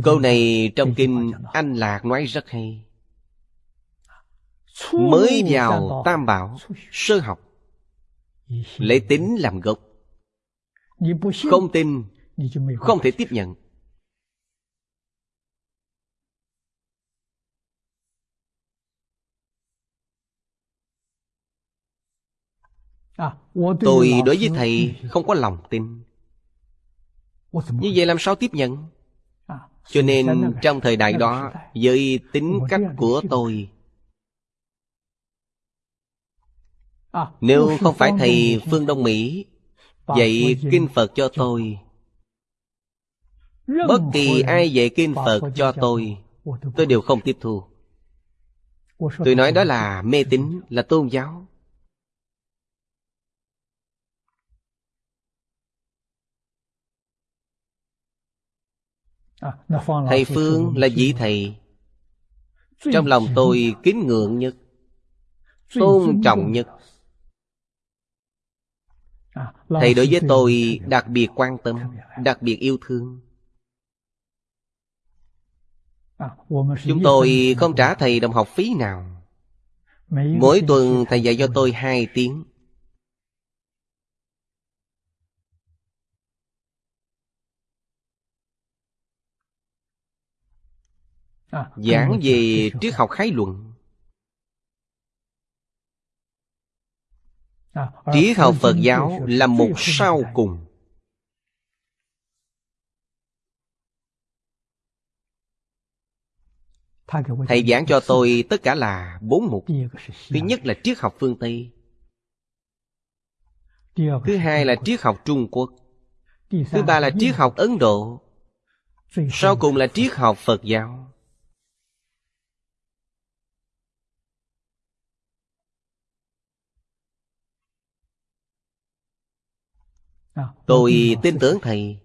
Câu này trong kinh Anh Lạc nói rất hay. Mới vào tam bảo Sơ học Lấy tính làm gốc. Không tin Không thể tiếp nhận Tôi đối với thầy không có lòng tin Như vậy làm sao tiếp nhận cho nên trong thời đại đó Với tính cách của tôi Nếu không phải thầy Phương Đông Mỹ Dạy Kinh Phật cho tôi Bất kỳ ai dạy Kinh Phật cho tôi Tôi đều không tiếp thu Tôi nói đó là mê tín Là tôn giáo thầy Phương là vị thầy. Trong lòng tôi kính ngưỡng nhất. Tôn trọng nhất. À, Thầy đối với tôi đặc biệt quan tâm Đặc biệt yêu thương. À, Chúng tôi không trả thầy đồng học phí nào. Mỗi tuần thầy dạy cho tôi hai tiếng giảng về triết học khái luận. À, triết học phật giáo là một sau cùng. Thầy giảng cho tôi tất cả là bốn mục. Thứ nhất là triết học phương tây. Thứ hai là triết học trung quốc. Thứ ba là triết học ấn độ. Sau cùng là triết học phật giáo À, Tôi tin tưởng Thầy.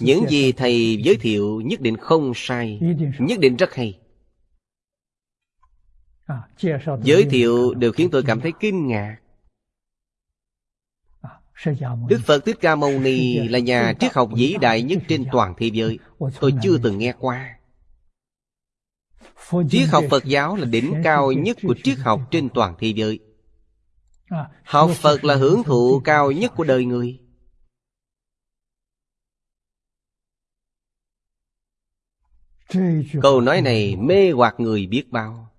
Những gì Thầy giới thiệu nhất định không sai Nhất định rất hay. Giới thiệu đều khiến tôi cảm thấy kinh ngạc. Đức Phật Thích Ca Mâu Ni là nhà triết học vĩ đại nhất trên toàn thế giới. Tôi chưa từng nghe qua. Triết học Phật giáo là đỉnh cao nhất của triết học trên toàn thế giới Học Phật là hưởng thụ cao nhất của đời người. Câu nói này mê hoặc người biết bao.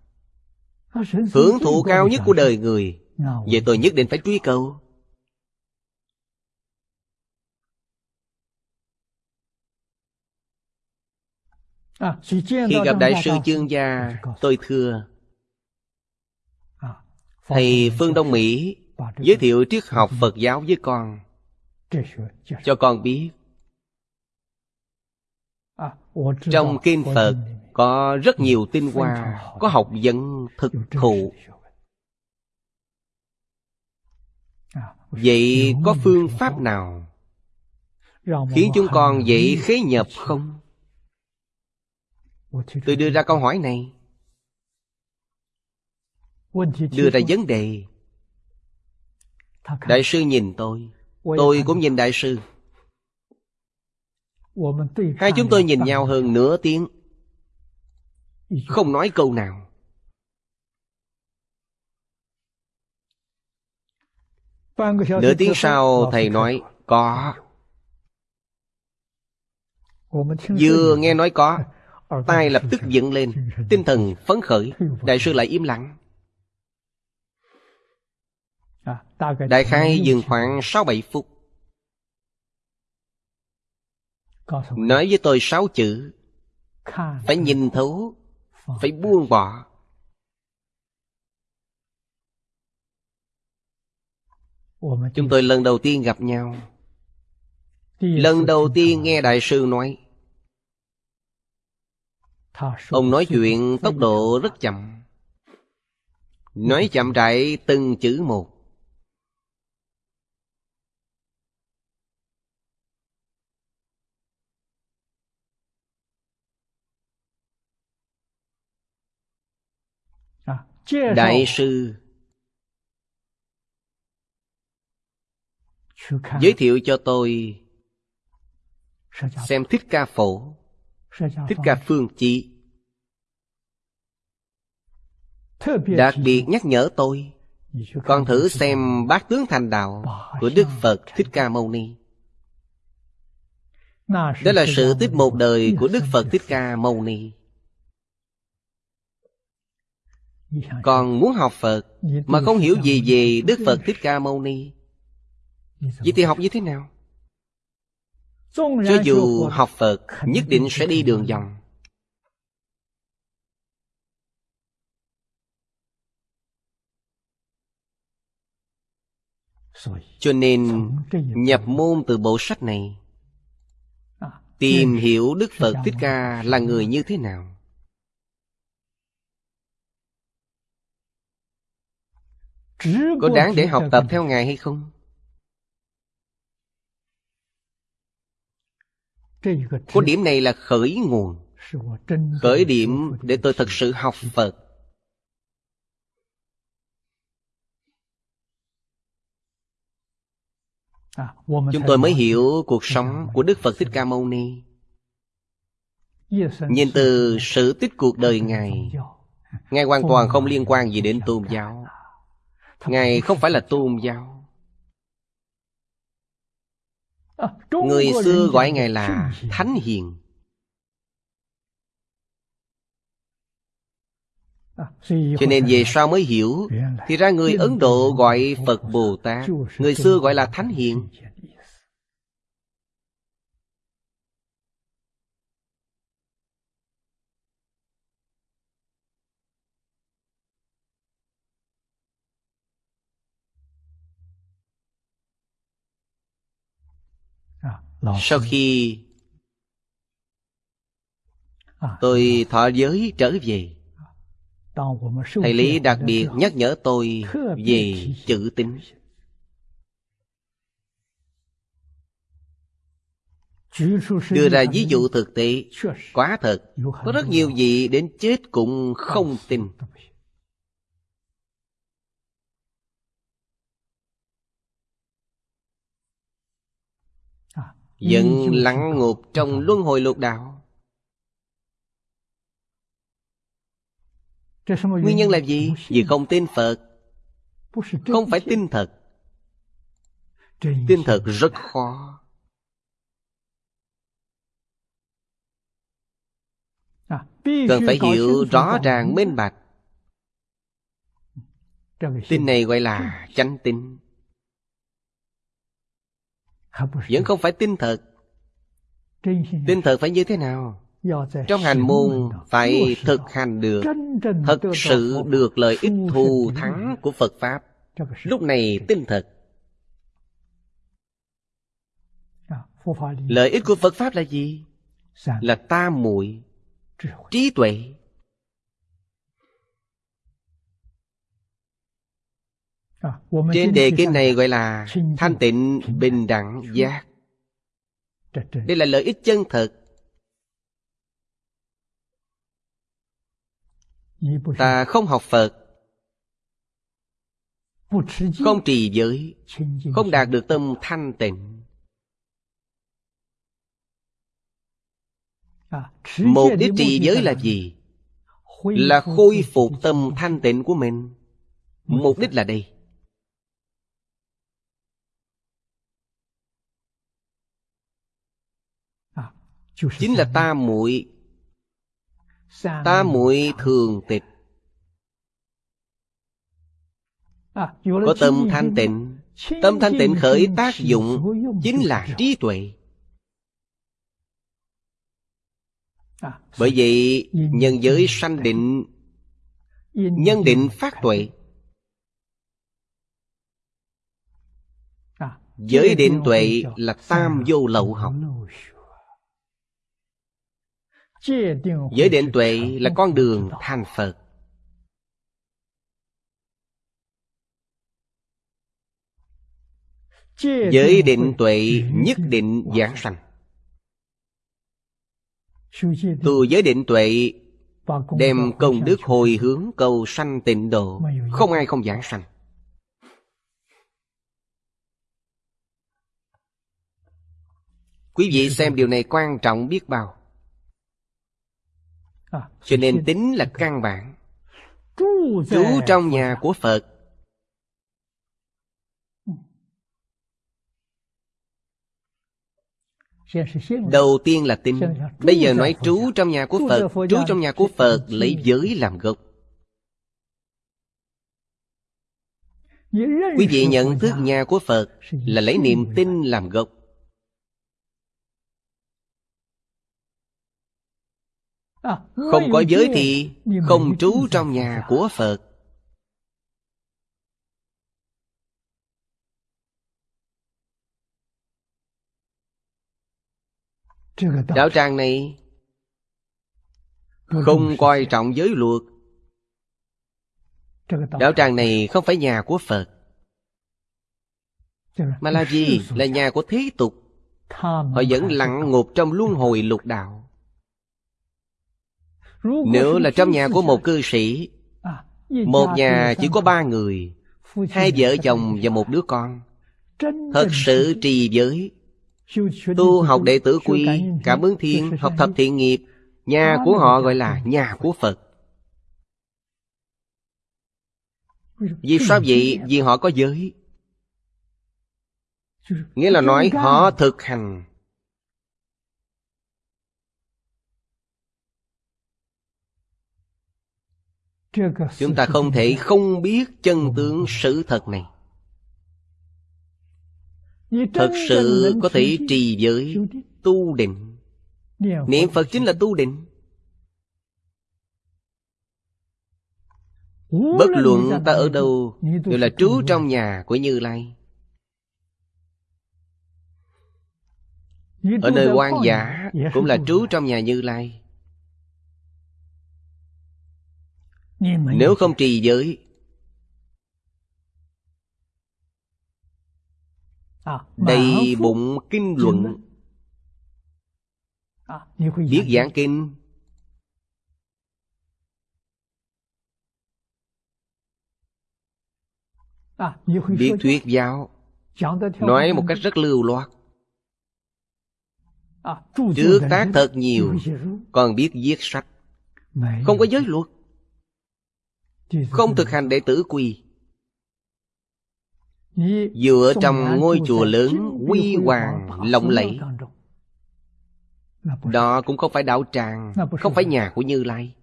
Hưởng thụ cao nhất của đời người. Vậy tôi nhất định phải truy cầu. Khi gặp Đại sư Chương Gia Tôi thưa thầy phương đông mỹ giới thiệu triết học phật giáo với con. Cho con biết, trong kinh phật có rất nhiều tinh hoa có học vấn thực thụ. Vậy có phương pháp nào khiến chúng con dậy khế nhập không? Tôi đưa ra câu hỏi này đưa ra vấn đề. Đại sư nhìn tôi. Tôi cũng nhìn đại sư. Hai chúng tôi nhìn nhau hơn nửa tiếng. Không nói câu nào. Nửa tiếng sau thầy nói có. Vừa nghe nói có tai lập tức dựng lên. Tinh thần phấn khởi. Đại sư lại im lặng. Đại khai dừng khoảng 6-7 phút. Nói với tôi sáu chữ. Phải nhìn thấu Phải buông bỏ. Chúng tôi lần đầu tiên gặp nhau. Lần đầu tiên nghe Đại sư nói. Ông nói chuyện tốc độ rất chậm. Nói chậm rãi từng chữ một. Đại sư. Giới thiệu cho tôi xem Thích Ca Phổ, Thích Ca Phương Chí. Đặc biệt nhắc nhở tôi, con thử xem bát tướng thành đạo của Đức Phật Thích Ca Mâu Ni. Đó là sự tích một đời của Đức Phật Thích Ca Mâu Ni. Còn muốn học Phật mà không hiểu gì về Đức Phật Thích Ca Mâu Ni, vậy thì học như thế nào? Cho dù học Phật nhất định sẽ đi đường vòng. Cho nên nhập môn từ bộ sách này Tìm hiểu Đức Phật Thích Ca là người như thế nào Có đáng để học tập theo Ngài hay không? Có điểm này là khởi nguồn. Khởi điểm để tôi thật sự học Phật. Chúng tôi mới hiểu cuộc sống của Đức Phật Thích Ca Mâu Ni. Nhìn từ sự tích cuộc đời Ngài Ngài hoàn toàn không liên quan gì đến tôn giáo Ngài không phải là tôn giáo. Người xưa gọi Ngài là Thánh Hiền. Cho nên về sau mới hiểu Thì ra người Ấn Độ gọi Phật Bồ Tát Người xưa gọi là Thánh Hiền Sau khi tôi thọ giới trở về Thầy Lý đặc biệt nhắc nhở tôi về chữ tín. Đưa ra ví dụ thực tế Quá thật. Có rất nhiều vị đến chết cũng không tin Vẫn lắng ngục trong luân hồi lục đạo. Nguyên nhân là gì? Vì không tin Phật. Không phải tin thật. Tin thật rất khó. Cần phải hiểu rõ ràng minh bạch. Tin này gọi là chánh tin Vẫn không phải tin thật. Tin thật phải như thế nào? Trong hành môn phải thực hành được Thật sự được lợi ích thù thắng của Phật Pháp. Lúc này tin thật. Lợi ích của Phật Pháp là gì? Là tam muội Trí tuệ Trên đề kinh này gọi là thanh tịnh bình đẳng giác. Đây là lợi ích chân thật Ta không học Phật. Không trì giới. Không đạt được tâm thanh tịnh. Mục đích trì giới là gì? Là khôi phục tâm thanh tịnh của mình. Mục đích là đây Chính là ta muội. Ta muội thường tịch. Có tâm thanh tịnh. Tâm thanh tịnh khởi tác dụng Chính là trí tuệ. Bởi vậy nhân giới sanh định. Nhân định phát tuệ. Giới định tuệ là tam vô lậu học Giới định tuệ là con đường thành Phật. Giới định tuệ nhất định giảng sanh. Tu giới định tuệ Đem công đức hồi hướng cầu sanh tịnh độ, Không ai không giảng sanh. Quý vị xem điều này quan trọng biết bao. Cho nên tính là căn bản. Trú trong nhà của Phật. Đầu tiên là tin. Bây giờ nói trú trong nhà của Phật. Trú trong nhà của Phật lấy giới làm gốc. Quý vị nhận thức nhà. của Phật Là lấy niềm tin làm gốc Không có giới thì Không trú trong nhà của Phật. Đạo tràng này Không coi trọng giới luật. Đạo tràng này không phải nhà của Phật. Mà là gì? Là nhà của thế tục. Họ vẫn lặng ngục trong luân hồi lục đạo nếu là trong nhà của một cư sĩ, Một nhà chỉ có ba người, Hai vợ chồng và một đứa con, Thật sự trì giới. Tu học đệ tử quy, Cảm ứng thiên Học thập thiện nghiệp, Nhà của họ gọi là nhà của Phật. Vì sao vậy? Vì họ có giới. Nghĩa là nói họ thực hành. Chúng ta không thể không biết chân tướng sự thật này. Thật sự có thể trì giới Tu định. Niệm Phật chính là tu định. Bất luận ta ở đâu Đều là trú trong nhà của Như Lai. Ở nơi quan giả Cũng là trú trong nhà Như Lai Nếu không trì giới. Đầy bụng kinh luận. Biết giảng kinh. Biết thuyết giáo. Nói một cách rất lưu loát. Trước tác thật nhiều Còn biết viết sách. Không có giới luật Không thực hành đệ tử quy Dựa trong ngôi chùa lớn Quy hoàng lộng lẫy. Đó cũng không phải đạo tràng Không phải nhà của Như Lai.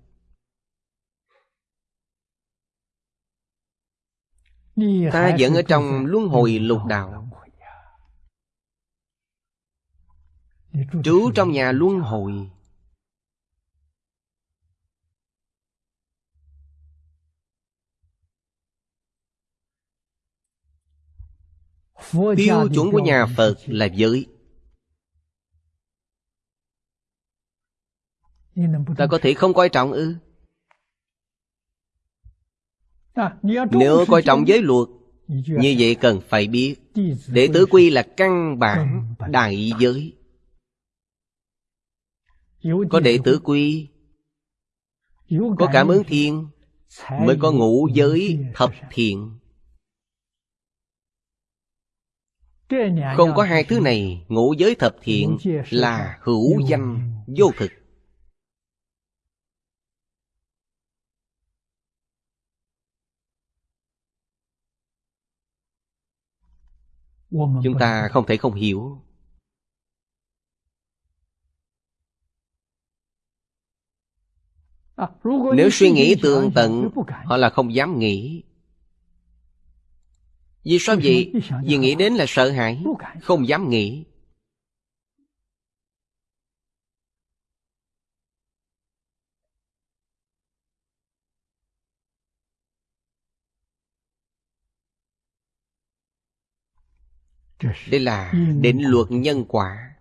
Ta vẫn ở trong luân hồi lục đạo. Trú trong nhà luân hồi Tiêu chuẩn của nhà Phật là giới. Ta có thể không coi trọng ư? Nếu coi trọng giới luật Như vậy cần phải biết. Đệ tử quy là căn bản đại giới. Có đệ tử quy Có cảm ứng thiên Mới có ngũ giới thập thiện. Không có hai thứ này, Ngũ giới thập thiện là hữu danh, vô thực. Chúng ta không thể không hiểu. Nếu suy nghĩ tương tận, Họ là không dám nghĩ. Vì sao vậy? Vì nghĩ đến là sợ hãi Không dám nghĩ. Đây là định luật nhân quả